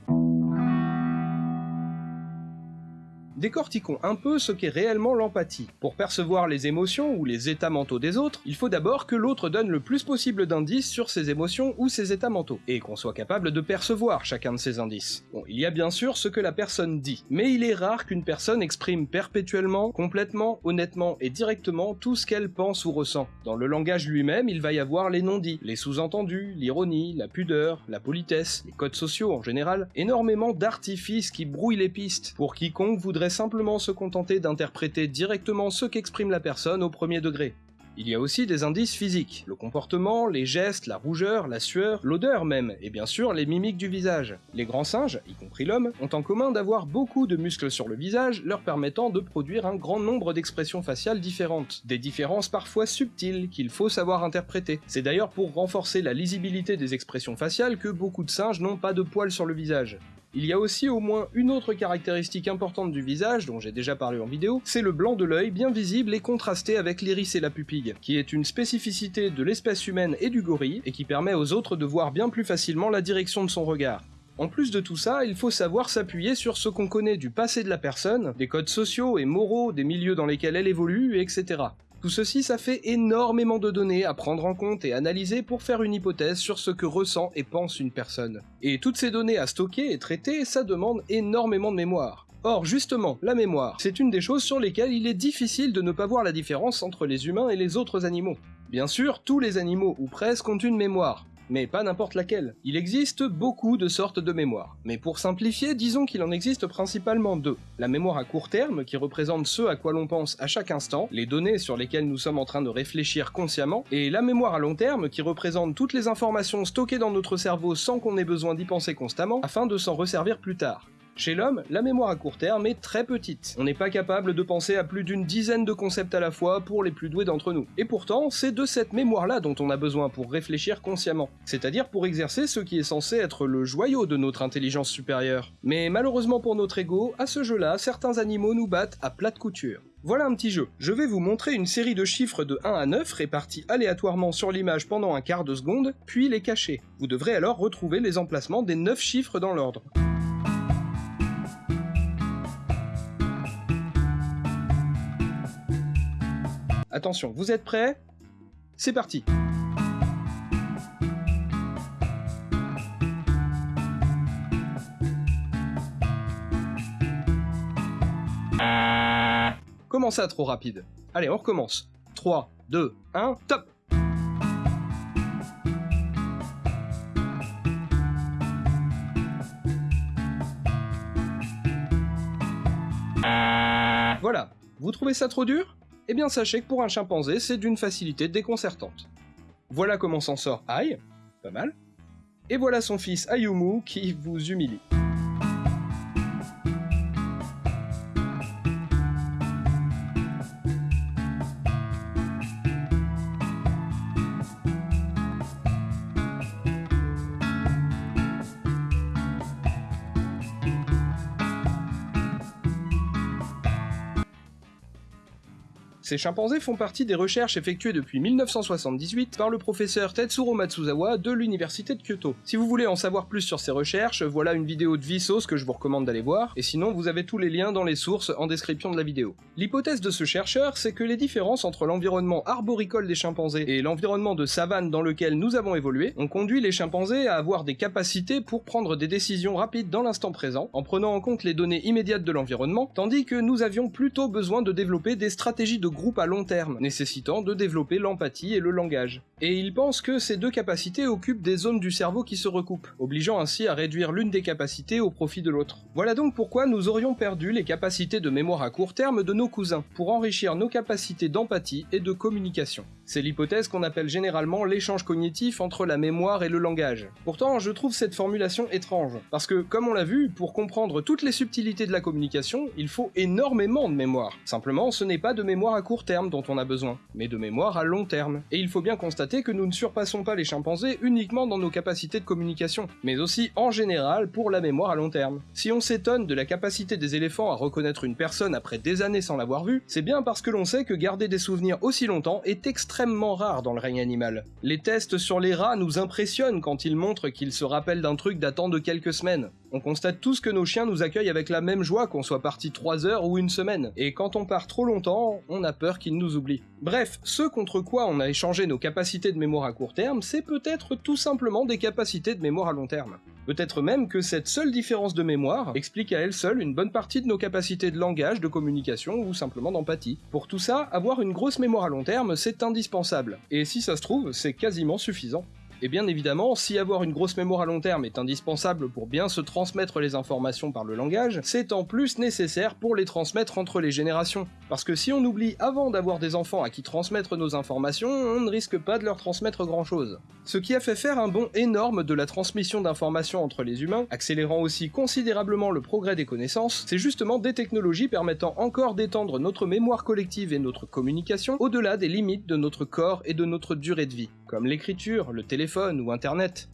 Décortiquons un peu ce qu'est réellement l'empathie. Pour percevoir les émotions ou les états mentaux des autres, il faut d'abord que l'autre donne le plus possible d'indices sur ses émotions ou ses états mentaux, et qu'on soit capable de percevoir chacun de ces indices. Bon, il y a bien sûr ce que la personne dit, mais il est rare qu'une personne exprime perpétuellement, complètement, honnêtement et directement tout ce qu'elle pense ou ressent. Dans le langage lui-même, il va y avoir les non-dits, les sous-entendus, l'ironie, la pudeur, la politesse, les codes sociaux en général, énormément d'artifices qui brouillent les pistes pour quiconque voudrait simplement se contenter d'interpréter directement ce qu'exprime la personne au premier degré. Il y a aussi des indices physiques, le comportement, les gestes, la rougeur, la sueur, l'odeur même, et bien sûr les mimiques du visage. Les grands singes, y compris l'homme, ont en commun d'avoir beaucoup de muscles sur le visage, leur permettant de produire un grand nombre d'expressions faciales différentes, des différences parfois subtiles qu'il faut savoir interpréter. C'est d'ailleurs pour renforcer la lisibilité des expressions faciales que beaucoup de singes n'ont pas de poils sur le visage. Il y a aussi au moins une autre caractéristique importante du visage, dont j'ai déjà parlé en vidéo, c'est le blanc de l'œil bien visible et contrasté avec l'iris et la pupille, qui est une spécificité de l'espèce humaine et du gorille, et qui permet aux autres de voir bien plus facilement la direction de son regard. En plus de tout ça, il faut savoir s'appuyer sur ce qu'on connaît du passé de la personne, des codes sociaux et moraux, des milieux dans lesquels elle évolue, etc. Tout ceci, ça fait énormément de données à prendre en compte et analyser pour faire une hypothèse sur ce que ressent et pense une personne. Et toutes ces données à stocker et traiter, ça demande énormément de mémoire. Or, justement, la mémoire, c'est une des choses sur lesquelles il est difficile de ne pas voir la différence entre les humains et les autres animaux. Bien sûr, tous les animaux, ou presque, ont une mémoire, mais pas n'importe laquelle. Il existe beaucoup de sortes de mémoire, mais pour simplifier, disons qu'il en existe principalement deux. La mémoire à court terme, qui représente ce à quoi l'on pense à chaque instant, les données sur lesquelles nous sommes en train de réfléchir consciemment, et la mémoire à long terme, qui représente toutes les informations stockées dans notre cerveau sans qu'on ait besoin d'y penser constamment, afin de s'en resservir plus tard. Chez l'homme, la mémoire à court terme est très petite. On n'est pas capable de penser à plus d'une dizaine de concepts à la fois pour les plus doués d'entre nous. Et pourtant, c'est de cette mémoire-là dont on a besoin pour réfléchir consciemment. C'est-à-dire pour exercer ce qui est censé être le joyau de notre intelligence supérieure. Mais malheureusement pour notre ego, à ce jeu-là, certains animaux nous battent à plate couture. Voilà un petit jeu. Je vais vous montrer une série de chiffres de 1 à 9 répartis aléatoirement sur l'image pendant un quart de seconde, puis les cacher. Vous devrez alors retrouver les emplacements des 9 chiffres dans l'ordre. Attention, vous êtes prêts? C'est parti. Comment ça trop rapide. Allez, on recommence. 3, 2, 1, top! Voilà, vous trouvez ça trop dur? Eh bien sachez que pour un chimpanzé, c'est d'une facilité déconcertante. Voilà comment s'en sort Ai, pas mal, et voilà son fils Ayumu qui vous humilie. Ces chimpanzés font partie des recherches effectuées depuis 1978 par le professeur Tetsuro Matsuzawa de l'université de Kyoto. Si vous voulez en savoir plus sur ces recherches, voilà une vidéo de Vsauce que je vous recommande d'aller voir, et sinon vous avez tous les liens dans les sources en description de la vidéo. L'hypothèse de ce chercheur, c'est que les différences entre l'environnement arboricole des chimpanzés et l'environnement de savane dans lequel nous avons évolué ont conduit les chimpanzés à avoir des capacités pour prendre des décisions rapides dans l'instant présent, en prenant en compte les données immédiates de l'environnement, tandis que nous avions plutôt besoin de développer des stratégies de à long terme, nécessitant de développer l'empathie et le langage. Et il pense que ces deux capacités occupent des zones du cerveau qui se recoupent, obligeant ainsi à réduire l'une des capacités au profit de l'autre. Voilà donc pourquoi nous aurions perdu les capacités de mémoire à court terme de nos cousins, pour enrichir nos capacités d'empathie et de communication. C'est l'hypothèse qu'on appelle généralement l'échange cognitif entre la mémoire et le langage. Pourtant, je trouve cette formulation étrange, parce que, comme on l'a vu, pour comprendre toutes les subtilités de la communication, il faut énormément de mémoire. Simplement, ce n'est pas de mémoire à court terme dont on a besoin, mais de mémoire à long terme. Et il faut bien constater que nous ne surpassons pas les chimpanzés uniquement dans nos capacités de communication, mais aussi en général pour la mémoire à long terme. Si on s'étonne de la capacité des éléphants à reconnaître une personne après des années sans l'avoir vue, c'est bien parce que l'on sait que garder des souvenirs aussi longtemps est extrêmement rare dans le règne animal. Les tests sur les rats nous impressionnent quand ils montrent qu'ils se rappellent d'un truc datant de quelques semaines. On constate tous que nos chiens nous accueillent avec la même joie qu'on soit parti 3 heures ou une semaine, et quand on part trop longtemps, on a peur qu'ils nous oublient. Bref, ce contre quoi on a échangé nos capacités de mémoire à court terme, c'est peut-être tout simplement des capacités de mémoire à long terme. Peut-être même que cette seule différence de mémoire explique à elle seule une bonne partie de nos capacités de langage, de communication ou simplement d'empathie. Pour tout ça, avoir une grosse mémoire à long terme, c'est indispensable. Et si ça se trouve, c'est quasiment suffisant. Et bien évidemment, si avoir une grosse mémoire à long terme est indispensable pour bien se transmettre les informations par le langage, c'est en plus nécessaire pour les transmettre entre les générations. Parce que si on oublie avant d'avoir des enfants à qui transmettre nos informations, on ne risque pas de leur transmettre grand chose. Ce qui a fait faire un bond énorme de la transmission d'informations entre les humains, accélérant aussi considérablement le progrès des connaissances, c'est justement des technologies permettant encore d'étendre notre mémoire collective et notre communication au-delà des limites de notre corps et de notre durée de vie, comme l'écriture, le téléphone, ou Internet.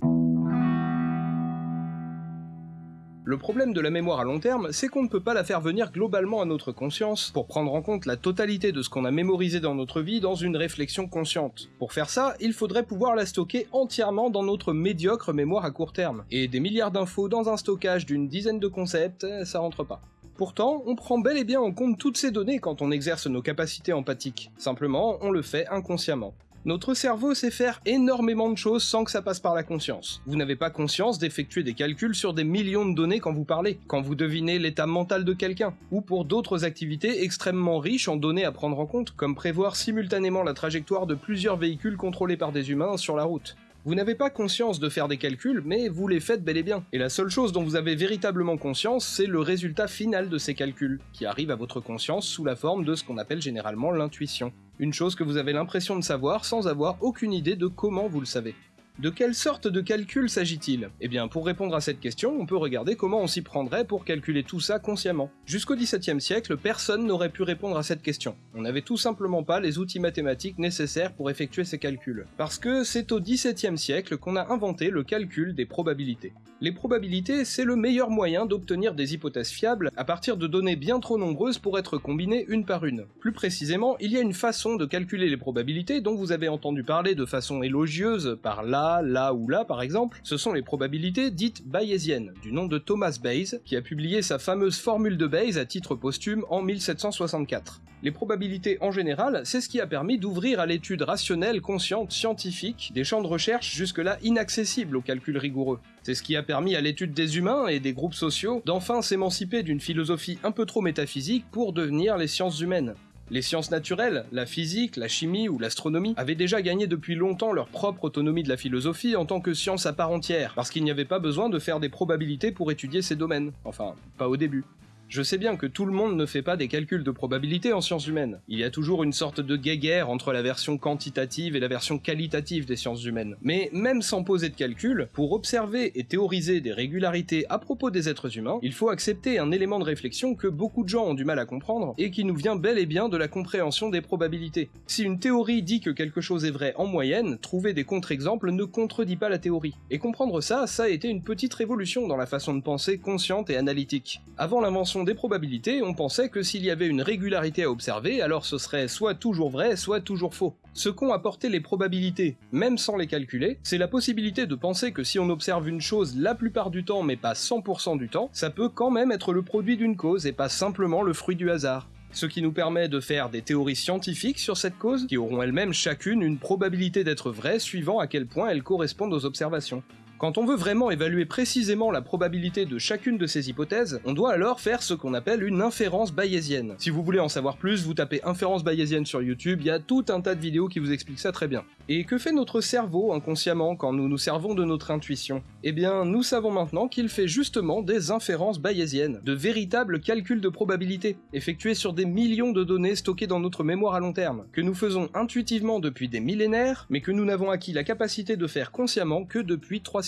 Le problème de la mémoire à long terme, c'est qu'on ne peut pas la faire venir globalement à notre conscience pour prendre en compte la totalité de ce qu'on a mémorisé dans notre vie dans une réflexion consciente. Pour faire ça, il faudrait pouvoir la stocker entièrement dans notre médiocre mémoire à court terme. Et des milliards d'infos dans un stockage d'une dizaine de concepts, ça rentre pas. Pourtant, on prend bel et bien en compte toutes ces données quand on exerce nos capacités empathiques. Simplement, on le fait inconsciemment. Notre cerveau sait faire énormément de choses sans que ça passe par la conscience. Vous n'avez pas conscience d'effectuer des calculs sur des millions de données quand vous parlez, quand vous devinez l'état mental de quelqu'un, ou pour d'autres activités extrêmement riches en données à prendre en compte, comme prévoir simultanément la trajectoire de plusieurs véhicules contrôlés par des humains sur la route. Vous n'avez pas conscience de faire des calculs, mais vous les faites bel et bien. Et la seule chose dont vous avez véritablement conscience, c'est le résultat final de ces calculs, qui arrive à votre conscience sous la forme de ce qu'on appelle généralement l'intuition. Une chose que vous avez l'impression de savoir sans avoir aucune idée de comment vous le savez. De quelle sorte de calcul s'agit-il? Eh bien, pour répondre à cette question, on peut regarder comment on s'y prendrait pour calculer tout ça consciemment. Jusqu'au XVIIe siècle, personne n'aurait pu répondre à cette question. On n'avait tout simplement pas les outils mathématiques nécessaires pour effectuer ces calculs. Parce que c'est au XVIIe siècle qu'on a inventé le calcul des probabilités. Les probabilités, c'est le meilleur moyen d'obtenir des hypothèses fiables à partir de données bien trop nombreuses pour être combinées une par une. Plus précisément, il y a une façon de calculer les probabilités dont vous avez entendu parler de façon élogieuse par là, là, ou là par exemple, ce sont les probabilités dites bayésiennes, du nom de Thomas Bayes, qui a publié sa fameuse formule de Bayes à titre posthume en 1764. Les probabilités en général, c'est ce qui a permis d'ouvrir à l'étude rationnelle, consciente, scientifique, des champs de recherche jusque-là inaccessibles au calcul rigoureux. C'est ce qui a permis à l'étude des humains et des groupes sociaux d'enfin s'émanciper d'une philosophie un peu trop métaphysique pour devenir les sciences humaines. Les sciences naturelles, la physique, la chimie ou l'astronomie avaient déjà gagné depuis longtemps leur propre autonomie de la philosophie en tant que science à part entière, parce qu'il n'y avait pas besoin de faire des probabilités pour étudier ces domaines. Enfin, pas au début. Je sais bien que tout le monde ne fait pas des calculs de probabilité en sciences humaines. Il y a toujours une sorte de guéguerre entre la version quantitative et la version qualitative des sciences humaines. Mais même sans poser de calcul, pour observer et théoriser des régularités à propos des êtres humains, il faut accepter un élément de réflexion que beaucoup de gens ont du mal à comprendre et qui nous vient bel et bien de la compréhension des probabilités. Si une théorie dit que quelque chose est vrai en moyenne, trouver des contre-exemples ne contredit pas la théorie. Et comprendre ça, ça a été une petite révolution dans la façon de penser consciente et analytique. Avant l'invention des probabilités, on pensait que s'il y avait une régularité à observer, alors ce serait soit toujours vrai, soit toujours faux. Ce qu'ont apporté les probabilités, même sans les calculer, c'est la possibilité de penser que si on observe une chose la plupart du temps mais pas 100% du temps, ça peut quand même être le produit d'une cause et pas simplement le fruit du hasard ce qui nous permet de faire des théories scientifiques sur cette cause, qui auront elles-mêmes chacune une probabilité d'être vraies suivant à quel point elles correspondent aux observations. Quand on veut vraiment évaluer précisément la probabilité de chacune de ces hypothèses, on doit alors faire ce qu'on appelle une inférence bayésienne. Si vous voulez en savoir plus, vous tapez inférence bayésienne sur YouTube, il y a tout un tas de vidéos qui vous expliquent ça très bien. Et que fait notre cerveau inconsciemment quand nous nous servons de notre intuition? Eh bien, nous savons maintenant qu'il fait justement des inférences bayésiennes, de véritables calculs de probabilité, effectués sur des millions de données stockées dans notre mémoire à long terme, que nous faisons intuitivement depuis des millénaires, mais que nous n'avons acquis la capacité de faire consciemment que depuis 3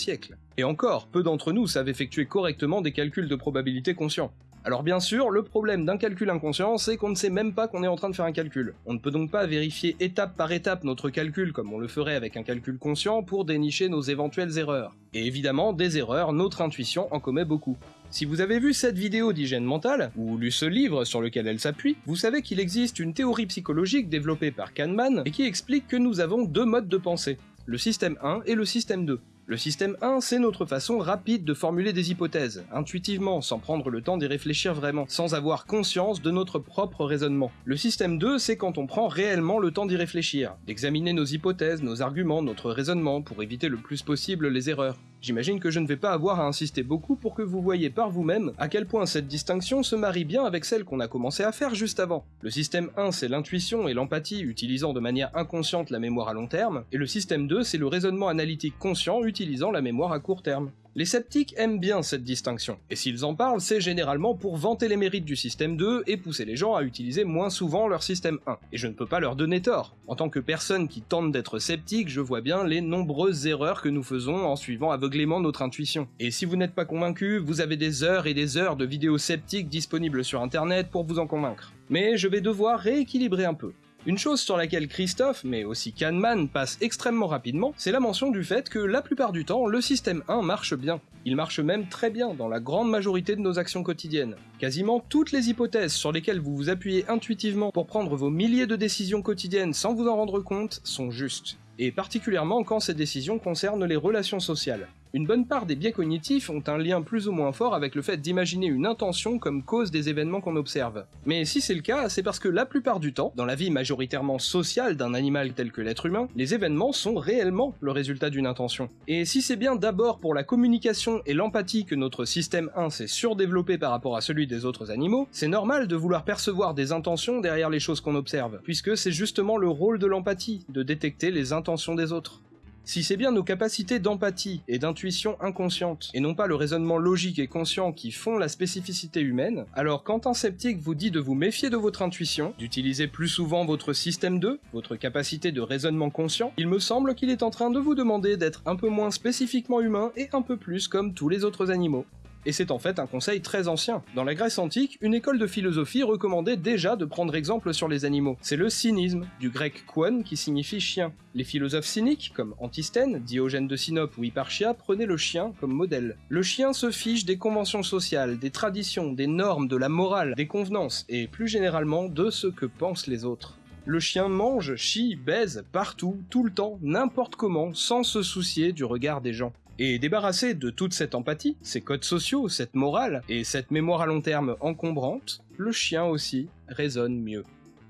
et encore, peu d'entre nous savent effectuer correctement des calculs de probabilité conscients. Alors bien sûr, le problème d'un calcul inconscient, c'est qu'on ne sait même pas qu'on est en train de faire un calcul. On ne peut donc pas vérifier étape par étape notre calcul comme on le ferait avec un calcul conscient pour dénicher nos éventuelles erreurs. Et évidemment, des erreurs, notre intuition en commet beaucoup. Si vous avez vu cette vidéo d'hygiène mentale, ou lu ce livre sur lequel elle s'appuie, vous savez qu'il existe une théorie psychologique développée par Kahneman et qui explique que nous avons deux modes de pensée, le système 1 et le système 2. Le système 1, c'est notre façon rapide de formuler des hypothèses, intuitivement, sans prendre le temps d'y réfléchir vraiment, sans avoir conscience de notre propre raisonnement. Le système 2, c'est quand on prend réellement le temps d'y réfléchir, d'examiner nos hypothèses, nos arguments, notre raisonnement, pour éviter le plus possible les erreurs. J'imagine que je ne vais pas avoir à insister beaucoup pour que vous voyez par vous-même à quel point cette distinction se marie bien avec celle qu'on a commencé à faire juste avant. Le système 1, c'est l'intuition et l'empathie utilisant de manière inconsciente la mémoire à long terme, et le système 2, c'est le raisonnement analytique conscient utilisant la mémoire à court terme. Les sceptiques aiment bien cette distinction, et s'ils en parlent, c'est généralement pour vanter les mérites du système 2 et pousser les gens à utiliser moins souvent leur système 1. Et je ne peux pas leur donner tort. En tant que personne qui tente d'être sceptique, je vois bien les nombreuses erreurs que nous faisons en suivant aveuglément notre intuition. Et si vous n'êtes pas convaincu, vous avez des heures et des heures de vidéos sceptiques disponibles sur internet pour vous en convaincre. Mais je vais devoir rééquilibrer un peu. Une chose sur laquelle Christophe, mais aussi Kahneman, passe extrêmement rapidement, c'est la mention du fait que la plupart du temps, le système 1 marche bien. Il marche même très bien dans la grande majorité de nos actions quotidiennes. Quasiment toutes les hypothèses sur lesquelles vous vous appuyez intuitivement pour prendre vos milliers de décisions quotidiennes sans vous en rendre compte sont justes. Et particulièrement quand ces décisions concernent les relations sociales. Une bonne part des biais cognitifs ont un lien plus ou moins fort avec le fait d'imaginer une intention comme cause des événements qu'on observe. Mais si c'est le cas, c'est parce que la plupart du temps, dans la vie majoritairement sociale d'un animal tel que l'être humain, les événements sont réellement le résultat d'une intention. Et si c'est bien d'abord pour la communication et l'empathie que notre système 1 s'est surdéveloppé par rapport à celui des autres animaux, c'est normal de vouloir percevoir des intentions derrière les choses qu'on observe, puisque c'est justement le rôle de l'empathie, de détecter les intentions des autres. Si c'est bien nos capacités d'empathie et d'intuition inconsciente, et non pas le raisonnement logique et conscient qui font la spécificité humaine, alors quand un sceptique vous dit de vous méfier de votre intuition, d'utiliser plus souvent votre système 2, votre capacité de raisonnement conscient, il me semble qu'il est en train de vous demander d'être un peu moins spécifiquement humain et un peu plus comme tous les autres animaux. Et c'est en fait un conseil très ancien. Dans la Grèce antique, une école de philosophie recommandait déjà de prendre exemple sur les animaux. C'est le cynisme, du grec kouon qui signifie chien. Les philosophes cyniques, comme Antisthène, Diogène de Sinope ou Hipparchia, prenaient le chien comme modèle. Le chien se fiche des conventions sociales, des traditions, des normes, de la morale, des convenances, et plus généralement de ce que pensent les autres. Le chien mange, chie, baise, partout, tout le temps, n'importe comment, sans se soucier du regard des gens. Et débarrassé de toute cette empathie, ces codes sociaux, cette morale, et cette mémoire à long terme encombrante, le chien aussi raisonne mieux.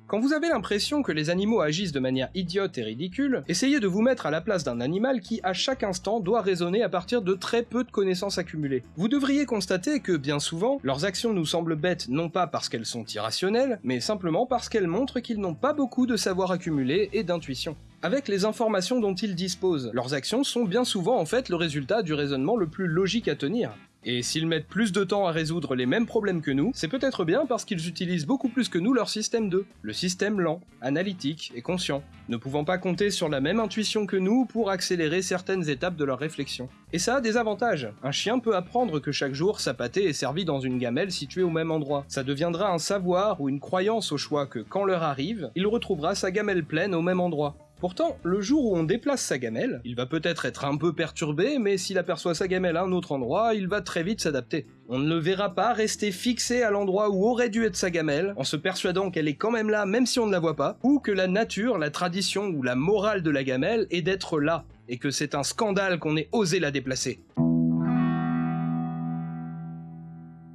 Quand vous avez l'impression que les animaux agissent de manière idiote et ridicule, essayez de vous mettre à la place d'un animal qui, à chaque instant, doit raisonner à partir de très peu de connaissances accumulées. Vous devriez constater que, bien souvent, leurs actions nous semblent bêtes non pas parce qu'elles sont irrationnelles, mais simplement parce qu'elles montrent qu'ils n'ont pas beaucoup de savoir accumulé et d'intuition avec les informations dont ils disposent. Leurs actions sont bien souvent en fait le résultat du raisonnement le plus logique à tenir. Et s'ils mettent plus de temps à résoudre les mêmes problèmes que nous, c'est peut-être bien parce qu'ils utilisent beaucoup plus que nous leur système 2, le système lent, analytique et conscient, ne pouvant pas compter sur la même intuition que nous pour accélérer certaines étapes de leur réflexion. Et ça a des avantages. Un chien peut apprendre que chaque jour sa pâtée est servie dans une gamelle située au même endroit. Ça deviendra un savoir ou une croyance au choix que quand l'heure arrive, il retrouvera sa gamelle pleine au même endroit. Pourtant, le jour où on déplace sa gamelle, il va peut-être être un peu perturbé, mais s'il aperçoit sa gamelle à un autre endroit, il va très vite s'adapter. On ne le verra pas rester fixé à l'endroit où aurait dû être sa gamelle, en se persuadant qu'elle est quand même là même si on ne la voit pas, ou que la nature, la tradition ou la morale de la gamelle est d'être là, et que c'est un scandale qu'on ait osé la déplacer.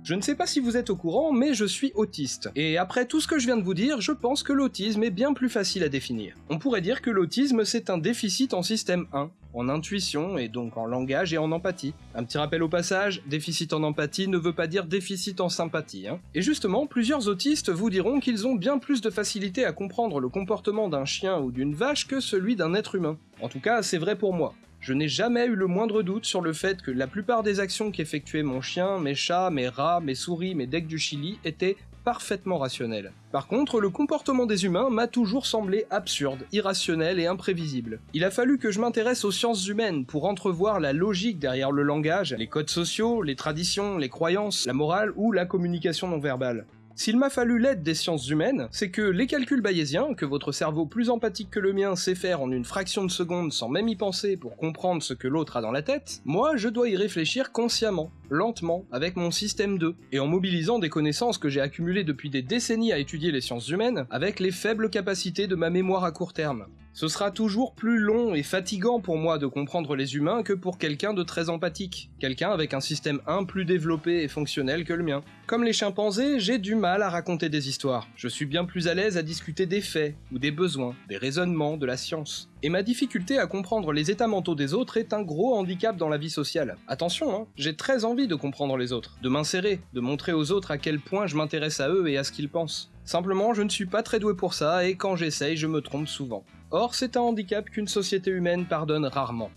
Je ne sais pas si vous êtes au courant, mais je suis autiste. Et après tout ce que je viens de vous dire, je pense que l'autisme est bien plus facile à définir. On pourrait dire que l'autisme c'est un déficit en système 1, en intuition et donc en langage et en empathie. Un petit rappel au passage, déficit en empathie ne veut pas dire déficit en sympathie. Hein. Et justement, plusieurs autistes vous diront qu'ils ont bien plus de facilité à comprendre le comportement d'un chien ou d'une vache que celui d'un être humain. En tout cas, c'est vrai pour moi. Je n'ai jamais eu le moindre doute sur le fait que la plupart des actions qu'effectuait mon chien, mes chats, mes rats, mes souris, mes decks du Chili étaient parfaitement rationnelles. Par contre, le comportement des humains m'a toujours semblé absurde, irrationnel et imprévisible. Il a fallu que je m'intéresse aux sciences humaines pour entrevoir la logique derrière le langage, les codes sociaux, les traditions, les croyances, la morale ou la communication non verbale. S'il m'a fallu l'aide des sciences humaines, c'est que les calculs bayésiens, que votre cerveau plus empathique que le mien sait faire en une fraction de seconde sans même y penser pour comprendre ce que l'autre a dans la tête, moi je dois y réfléchir consciemment, lentement, avec mon système 2, et en mobilisant des connaissances que j'ai accumulées depuis des décennies à étudier les sciences humaines, avec les faibles capacités de ma mémoire à court terme. Ce sera toujours plus long et fatigant pour moi de comprendre les humains que pour quelqu'un de très empathique, quelqu'un avec un système 1 plus développé et fonctionnel que le mien. Comme les chimpanzés, j'ai du mal à raconter des histoires. Je suis bien plus à l'aise à discuter des faits, ou des besoins, des raisonnements, de la science. Et ma difficulté à comprendre les états mentaux des autres est un gros handicap dans la vie sociale. Attention, hein, j'ai très envie de comprendre les autres, de m'insérer, de montrer aux autres à quel point je m'intéresse à eux et à ce qu'ils pensent. Simplement, je ne suis pas très doué pour ça, et quand j'essaye, je me trompe souvent. Or, c'est un handicap qu'une société humaine pardonne rarement.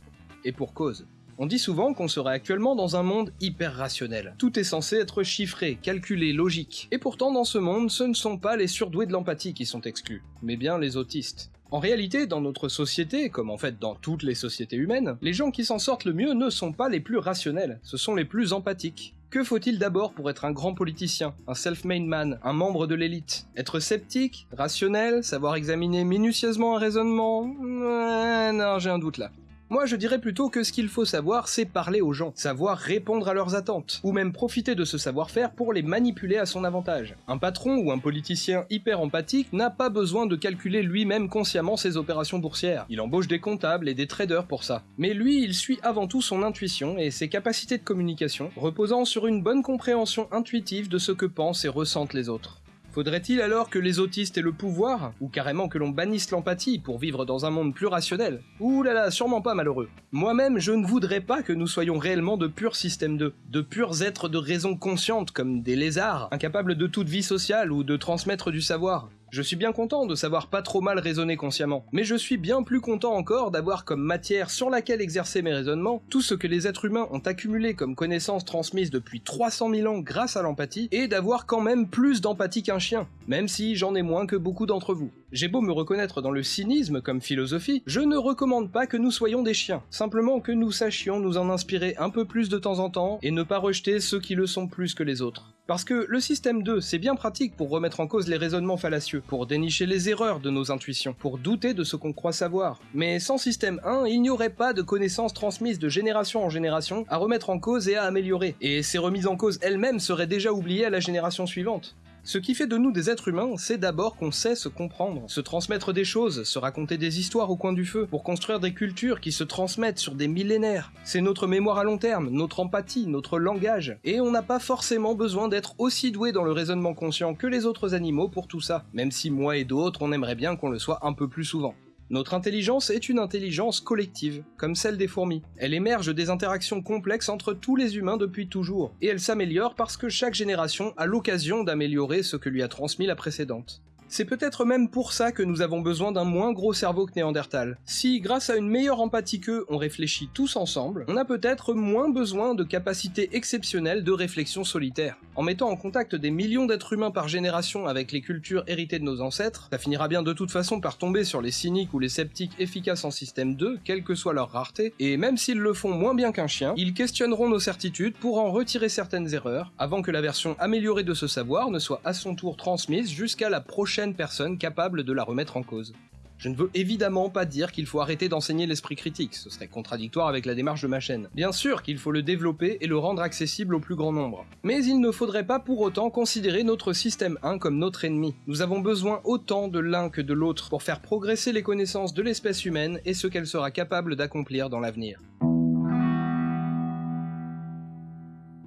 Et pour cause. On dit souvent qu'on serait actuellement dans un monde hyper rationnel. Tout est censé être chiffré, calculé, logique. Et pourtant, dans ce monde, ce ne sont pas les surdoués de l'empathie qui sont exclus, mais bien les autistes. En réalité, dans notre société, comme en fait dans toutes les sociétés humaines, les gens qui s'en sortent le mieux ne sont pas les plus rationnels, ce sont les plus empathiques. Que faut-il d'abord pour être un grand politicien, un self-made man, un membre de l'élite? Être sceptique, rationnel, savoir examiner minutieusement un raisonnement? Non, j'ai un doute là. Moi, je dirais plutôt que ce qu'il faut savoir, c'est parler aux gens, savoir répondre à leurs attentes, ou même profiter de ce savoir-faire pour les manipuler à son avantage. Un patron ou un politicien hyper empathique n'a pas besoin de calculer lui-même consciemment ses opérations boursières. Il embauche des comptables et des traders pour ça. Mais lui, il suit avant tout son intuition et ses capacités de communication, reposant sur une bonne compréhension intuitive de ce que pensent et ressentent les autres. Faudrait-il alors que les autistes aient le pouvoir, ou carrément que l'on bannisse l'empathie pour vivre dans un monde plus rationnel? Ouh là là, sûrement pas malheureux. Moi-même, je ne voudrais pas que nous soyons réellement de purs systèmes 2, de purs êtres de raison consciente comme des lézards, incapables de toute vie sociale ou de transmettre du savoir. Je suis bien content de savoir pas trop mal raisonner consciemment, mais je suis bien plus content encore d'avoir comme matière sur laquelle exercer mes raisonnements tout ce que les êtres humains ont accumulé comme connaissances transmises depuis 300 000 ans grâce à l'empathie, et d'avoir quand même plus d'empathie qu'un chien, même si j'en ai moins que beaucoup d'entre vous. J'ai beau me reconnaître dans le cynisme comme philosophie, je ne recommande pas que nous soyons des chiens, simplement que nous sachions nous en inspirer un peu plus de temps en temps et ne pas rejeter ceux qui le sont plus que les autres. Parce que le système 2, c'est bien pratique pour remettre en cause les raisonnements fallacieux, pour dénicher les erreurs de nos intuitions, pour douter de ce qu'on croit savoir. Mais sans système 1, il n'y aurait pas de connaissances transmises de génération en génération à remettre en cause et à améliorer, et ces remises en cause elles-mêmes seraient déjà oubliées à la génération suivante. Ce qui fait de nous des êtres humains, c'est d'abord qu'on sait se comprendre, se transmettre des choses, se raconter des histoires au coin du feu, pour construire des cultures qui se transmettent sur des millénaires. C'est notre mémoire à long terme, notre empathie, notre langage. Et on n'a pas forcément besoin d'être aussi doué dans le raisonnement conscient que les autres animaux pour tout ça, même si moi et d'autres on aimerait bien qu'on le soit un peu plus souvent. Notre intelligence est une intelligence collective, comme celle des fourmis. Elle émerge des interactions complexes entre tous les humains depuis toujours, et elle s'améliore parce que chaque génération a l'occasion d'améliorer ce que lui a transmis la précédente. C'est peut-être même pour ça que nous avons besoin d'un moins gros cerveau que Néandertal. Si, grâce à une meilleure empathie qu'eux, on réfléchit tous ensemble, on a peut-être moins besoin de capacités exceptionnelles de réflexion solitaire. En mettant en contact des millions d'êtres humains par génération avec les cultures héritées de nos ancêtres, ça finira bien de toute façon par tomber sur les cyniques ou les sceptiques efficaces en système 2, quelle que soit leur rareté, et même s'ils le font moins bien qu'un chien, ils questionneront nos certitudes pour en retirer certaines erreurs, avant que la version améliorée de ce savoir ne soit à son tour transmise jusqu'à la prochaine personne capable de la remettre en cause. Je ne veux évidemment pas dire qu'il faut arrêter d'enseigner l'esprit critique, ce serait contradictoire avec la démarche de ma chaîne. Bien sûr qu'il faut le développer et le rendre accessible au plus grand nombre. Mais il ne faudrait pas pour autant considérer notre système 1 comme notre ennemi. Nous avons besoin autant de l'un que de l'autre pour faire progresser les connaissances de l'espèce humaine et ce qu'elle sera capable d'accomplir dans l'avenir.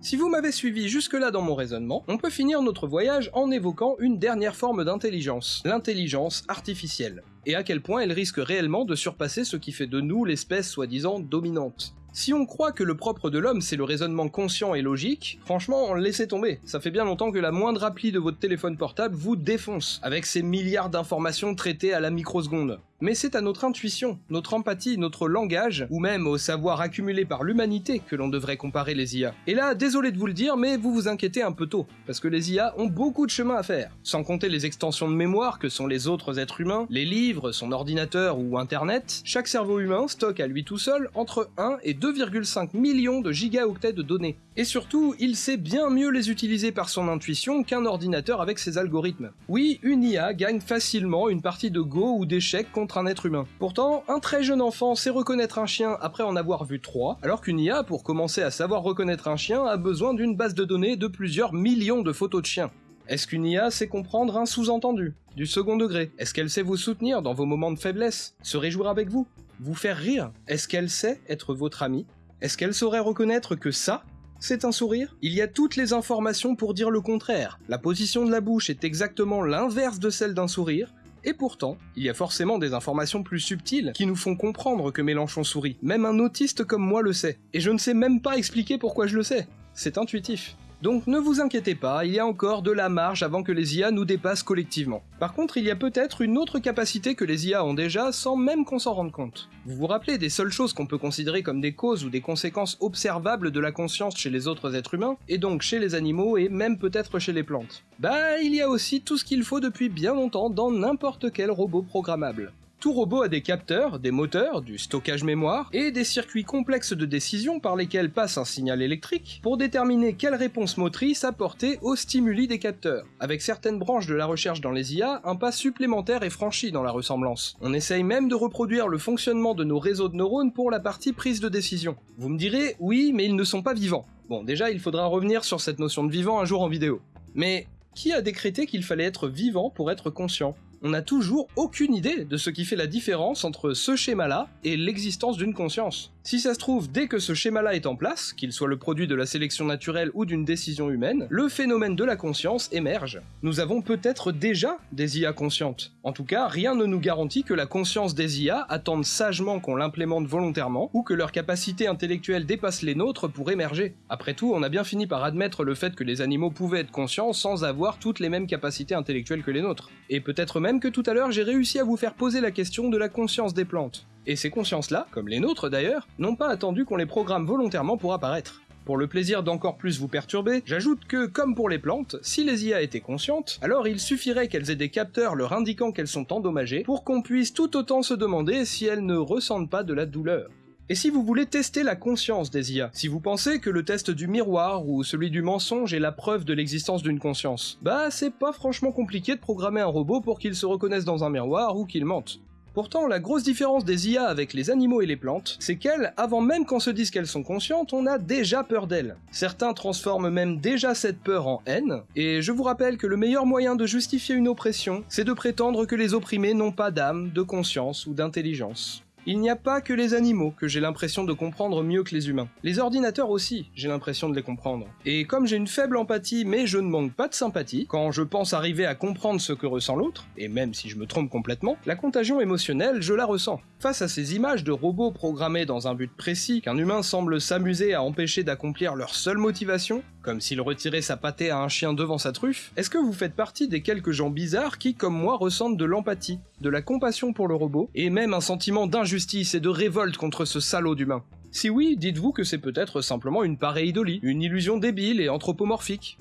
Si vous m'avez suivi jusque-là dans mon raisonnement, on peut finir notre voyage en évoquant une dernière forme d'intelligence, l'intelligence artificielle, et à quel point elle risque réellement de surpasser ce qui fait de nous l'espèce soi-disant dominante. Si on croit que le propre de l'homme c'est le raisonnement conscient et logique, franchement, laissez tomber. Ça fait bien longtemps que la moindre appli de votre téléphone portable vous défonce, avec ses milliards d'informations traitées à la microseconde mais c'est à notre intuition, notre empathie, notre langage, ou même au savoir accumulé par l'humanité que l'on devrait comparer les IA. Et là, désolé de vous le dire, mais vous vous inquiétez un peu tôt, parce que les IA ont beaucoup de chemin à faire. Sans compter les extensions de mémoire que sont les autres êtres humains, les livres, son ordinateur ou Internet, chaque cerveau humain stocke à lui tout seul entre 1 et 2,5 millions de gigaoctets de données. Et surtout, il sait bien mieux les utiliser par son intuition qu'un ordinateur avec ses algorithmes. Oui, une IA gagne facilement une partie de Go ou d'échecs contre un être humain. Pourtant, un très jeune enfant sait reconnaître un chien après en avoir vu trois, alors qu'une IA, pour commencer à savoir reconnaître un chien, a besoin d'une base de données de plusieurs millions de photos de chiens. Est-ce qu'une IA sait comprendre un sous-entendu? Du second degré Est-ce qu'elle sait vous soutenir dans vos moments de faiblesse? Se réjouir avec vous? Vous faire rire Est-ce qu'elle sait être votre amie? Est-ce qu'elle saurait reconnaître que ça, c'est un sourire? Il y a toutes les informations pour dire le contraire. La position de la bouche est exactement l'inverse de celle d'un sourire, et pourtant, il y a forcément des informations plus subtiles qui nous font comprendre que Mélenchon sourit. Même un autiste comme moi le sait. Et je ne sais même pas expliquer pourquoi je le sais. C'est intuitif. Donc ne vous inquiétez pas, il y a encore de la marge avant que les IA nous dépassent collectivement. Par contre, il y a peut-être une autre capacité que les IA ont déjà sans même qu'on s'en rende compte. Vous vous rappelez des seules choses qu'on peut considérer comme des causes ou des conséquences observables de la conscience chez les autres êtres humains, et donc chez les animaux et même peut-être chez les plantes? Bah, il y a aussi tout ce qu'il faut depuis bien longtemps dans n'importe quel robot programmable. Tout robot a des capteurs, des moteurs, du stockage mémoire et des circuits complexes de décision par lesquels passe un signal électrique pour déterminer quelle réponse motrice apporter aux stimuli des capteurs. Avec certaines branches de la recherche dans les IA, un pas supplémentaire est franchi dans la ressemblance. On essaye même de reproduire le fonctionnement de nos réseaux de neurones pour la partie prise de décision. Vous me direz, oui, mais ils ne sont pas vivants. Bon, déjà, il faudra revenir sur cette notion de vivant un jour en vidéo. Mais qui a décrété qu'il fallait être vivant pour être conscient? On n'a toujours aucune idée de ce qui fait la différence entre ce schéma-là et l'existence d'une conscience. Si ça se trouve, dès que ce schéma-là est en place, qu'il soit le produit de la sélection naturelle ou d'une décision humaine, le phénomène de la conscience émerge. Nous avons peut-être déjà des IA conscientes. En tout cas, rien ne nous garantit que la conscience des IA attende sagement qu'on l'implémente volontairement, ou que leur capacité intellectuelle dépasse les nôtres pour émerger. Après tout, on a bien fini par admettre le fait que les animaux pouvaient être conscients sans avoir toutes les mêmes capacités intellectuelles que les nôtres. Et peut-être même que tout à l'heure j'ai réussi à vous faire poser la question de la conscience des plantes. Et ces consciences-là, comme les nôtres d'ailleurs, n'ont pas attendu qu'on les programme volontairement pour apparaître. Pour le plaisir d'encore plus vous perturber, j'ajoute que, comme pour les plantes, si les IA étaient conscientes, alors il suffirait qu'elles aient des capteurs leur indiquant qu'elles sont endommagées pour qu'on puisse tout autant se demander si elles ne ressentent pas de la douleur. Et si vous voulez tester la conscience des IA, si vous pensez que le test du miroir ou celui du mensonge est la preuve de l'existence d'une conscience, bah c'est pas franchement compliqué de programmer un robot pour qu'il se reconnaisse dans un miroir ou qu'il mente. Pourtant, la grosse différence des IA avec les animaux et les plantes, c'est qu'elles, avant même qu'on se dise qu'elles sont conscientes, on a déjà peur d'elles. Certains transforment même déjà cette peur en haine, et je vous rappelle que le meilleur moyen de justifier une oppression, c'est de prétendre que les opprimés n'ont pas d'âme, de conscience ou d'intelligence. Il n'y a pas que les animaux que j'ai l'impression de comprendre mieux que les humains. Les ordinateurs aussi, j'ai l'impression de les comprendre. Et comme j'ai une faible empathie mais je ne manque pas de sympathie, quand je pense arriver à comprendre ce que ressent l'autre, et même si je me trompe complètement, la contagion émotionnelle, je la ressens. Face à ces images de robots programmés dans un but précis qu'un humain semble s'amuser à empêcher d'accomplir leur seule motivation, comme s'il retirait sa pâtée à un chien devant sa truffe, est-ce que vous faites partie des quelques gens bizarres qui, comme moi, ressentent de l'empathie, de la compassion pour le robot, et même un sentiment d'injustice et de révolte contre ce salaud d'humain Si oui, dites-vous que c'est peut-être simplement une pareidolie, une illusion débile et anthropomorphique.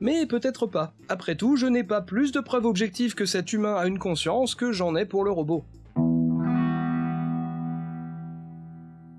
Mais peut-être pas. Après tout, je n'ai pas plus de preuves objectives que cet humain a une conscience que j'en ai pour le robot.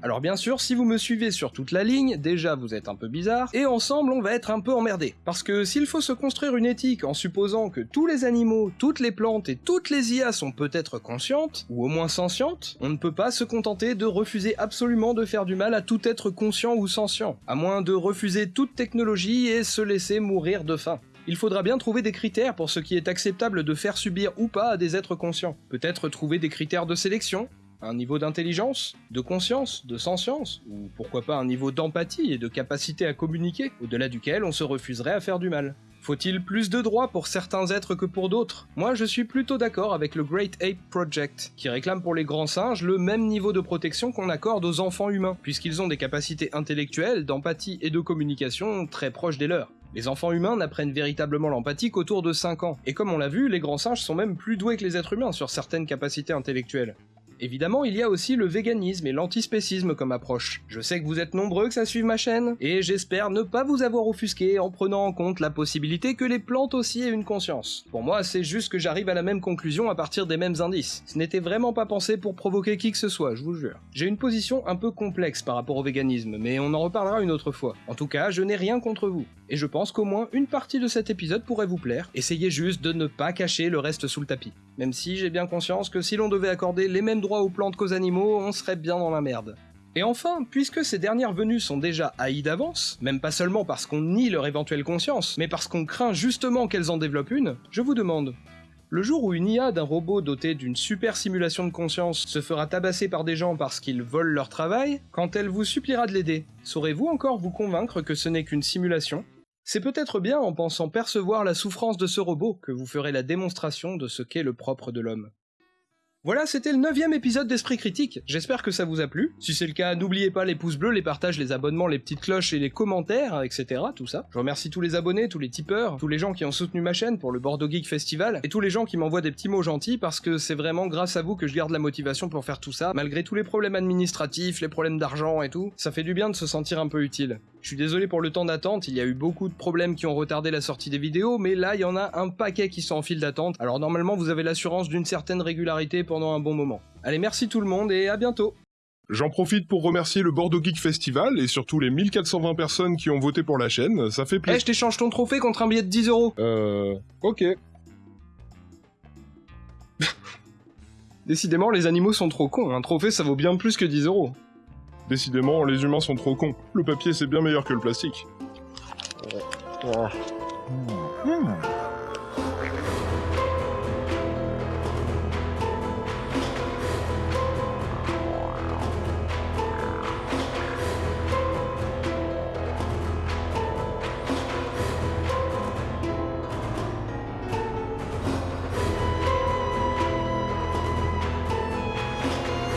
Alors bien sûr, si vous me suivez sur toute la ligne, déjà vous êtes un peu bizarre, et ensemble on va être un peu emmerdés. Parce que s'il faut se construire une éthique en supposant que tous les animaux, toutes les plantes et toutes les IA sont peut-être conscientes, ou au moins sentientes, on ne peut pas se contenter de refuser absolument de faire du mal à tout être conscient ou sentient, à moins de refuser toute technologie et se laisser mourir de faim. Il faudra bien trouver des critères pour ce qui est acceptable de faire subir ou pas à des êtres conscients. Peut-être trouver des critères de sélection, un niveau d'intelligence, de conscience, de sentience, ou pourquoi pas un niveau d'empathie et de capacité à communiquer, au-delà duquel on se refuserait à faire du mal. Faut-il plus de droits pour certains êtres que pour d'autres? Moi je suis plutôt d'accord avec le Great Ape Project, qui réclame pour les grands singes le même niveau de protection qu'on accorde aux enfants humains, puisqu'ils ont des capacités intellectuelles, d'empathie et de communication très proches des leurs. Les enfants humains n'apprennent véritablement l'empathie qu'autour de 5 ans, et comme on l'a vu, les grands singes sont même plus doués que les êtres humains sur certaines capacités intellectuelles. Évidemment, il y a aussi le véganisme et l'antispécisme comme approche. Je sais que vous êtes nombreux que ça suive ma chaîne, et j'espère ne pas vous avoir offusqué en prenant en compte la possibilité que les plantes aussi aient une conscience. Pour moi, c'est juste que j'arrive à la même conclusion à partir des mêmes indices. Ce n'était vraiment pas pensé pour provoquer qui que ce soit, je vous jure. J'ai une position un peu complexe par rapport au véganisme, mais on en reparlera une autre fois. En tout cas, je n'ai rien contre vous. Et je pense qu'au moins une partie de cet épisode pourrait vous plaire. Essayez juste de ne pas cacher le reste sous le tapis. Même si j'ai bien conscience que si l'on devait accorder les mêmes droits aux plantes qu'aux animaux, on serait bien dans la merde. Et enfin, puisque ces dernières venues sont déjà haïes d'avance, même pas seulement parce qu'on nie leur éventuelle conscience, mais parce qu'on craint justement qu'elles en développent une, je vous demande, le jour où une IA d'un robot doté d'une super simulation de conscience se fera tabasser par des gens parce qu'ils volent leur travail, quand elle vous suppliera de l'aider, saurez-vous encore vous convaincre que ce n'est qu'une simulation? C'est peut-être bien en pensant percevoir la souffrance de ce robot que vous ferez la démonstration de ce qu'est le propre de l'homme. Voilà, c'était le neuvième épisode d'Esprit Critique, j'espère que ça vous a plu. Si c'est le cas, n'oubliez pas les pouces bleus, les partages, les abonnements, les petites cloches et les commentaires, etc. Tout ça. Je remercie tous les abonnés, tous les tipeurs, tous les gens qui ont soutenu ma chaîne pour le Bordeaux Geek Festival, et tous les gens qui m'envoient des petits mots gentils parce que c'est vraiment grâce à vous que je garde la motivation pour faire tout ça, malgré tous les problèmes administratifs, les problèmes d'argent et tout. Ça fait du bien de se sentir un peu utile. Je suis désolé pour le temps d'attente, il y a eu beaucoup de problèmes qui ont retardé la sortie des vidéos, mais là il y en a un paquet qui sont en file d'attente, alors normalement vous avez l'assurance d'une certaine régularité pendant un bon moment. Allez merci tout le monde et à bientôt J'en profite pour remercier le Bordeaux Geek Festival et surtout les 1420 personnes qui ont voté pour la chaîne, ça fait Eh, plaisir. je t'échange ton trophée contre un billet de 10 euros Euh... Ok. Décidément, les animaux sont trop cons, un trophée ça vaut bien plus que 10 euros. Décidément, les humains sont trop cons. Le papier c'est bien meilleur que le plastique. Hmm.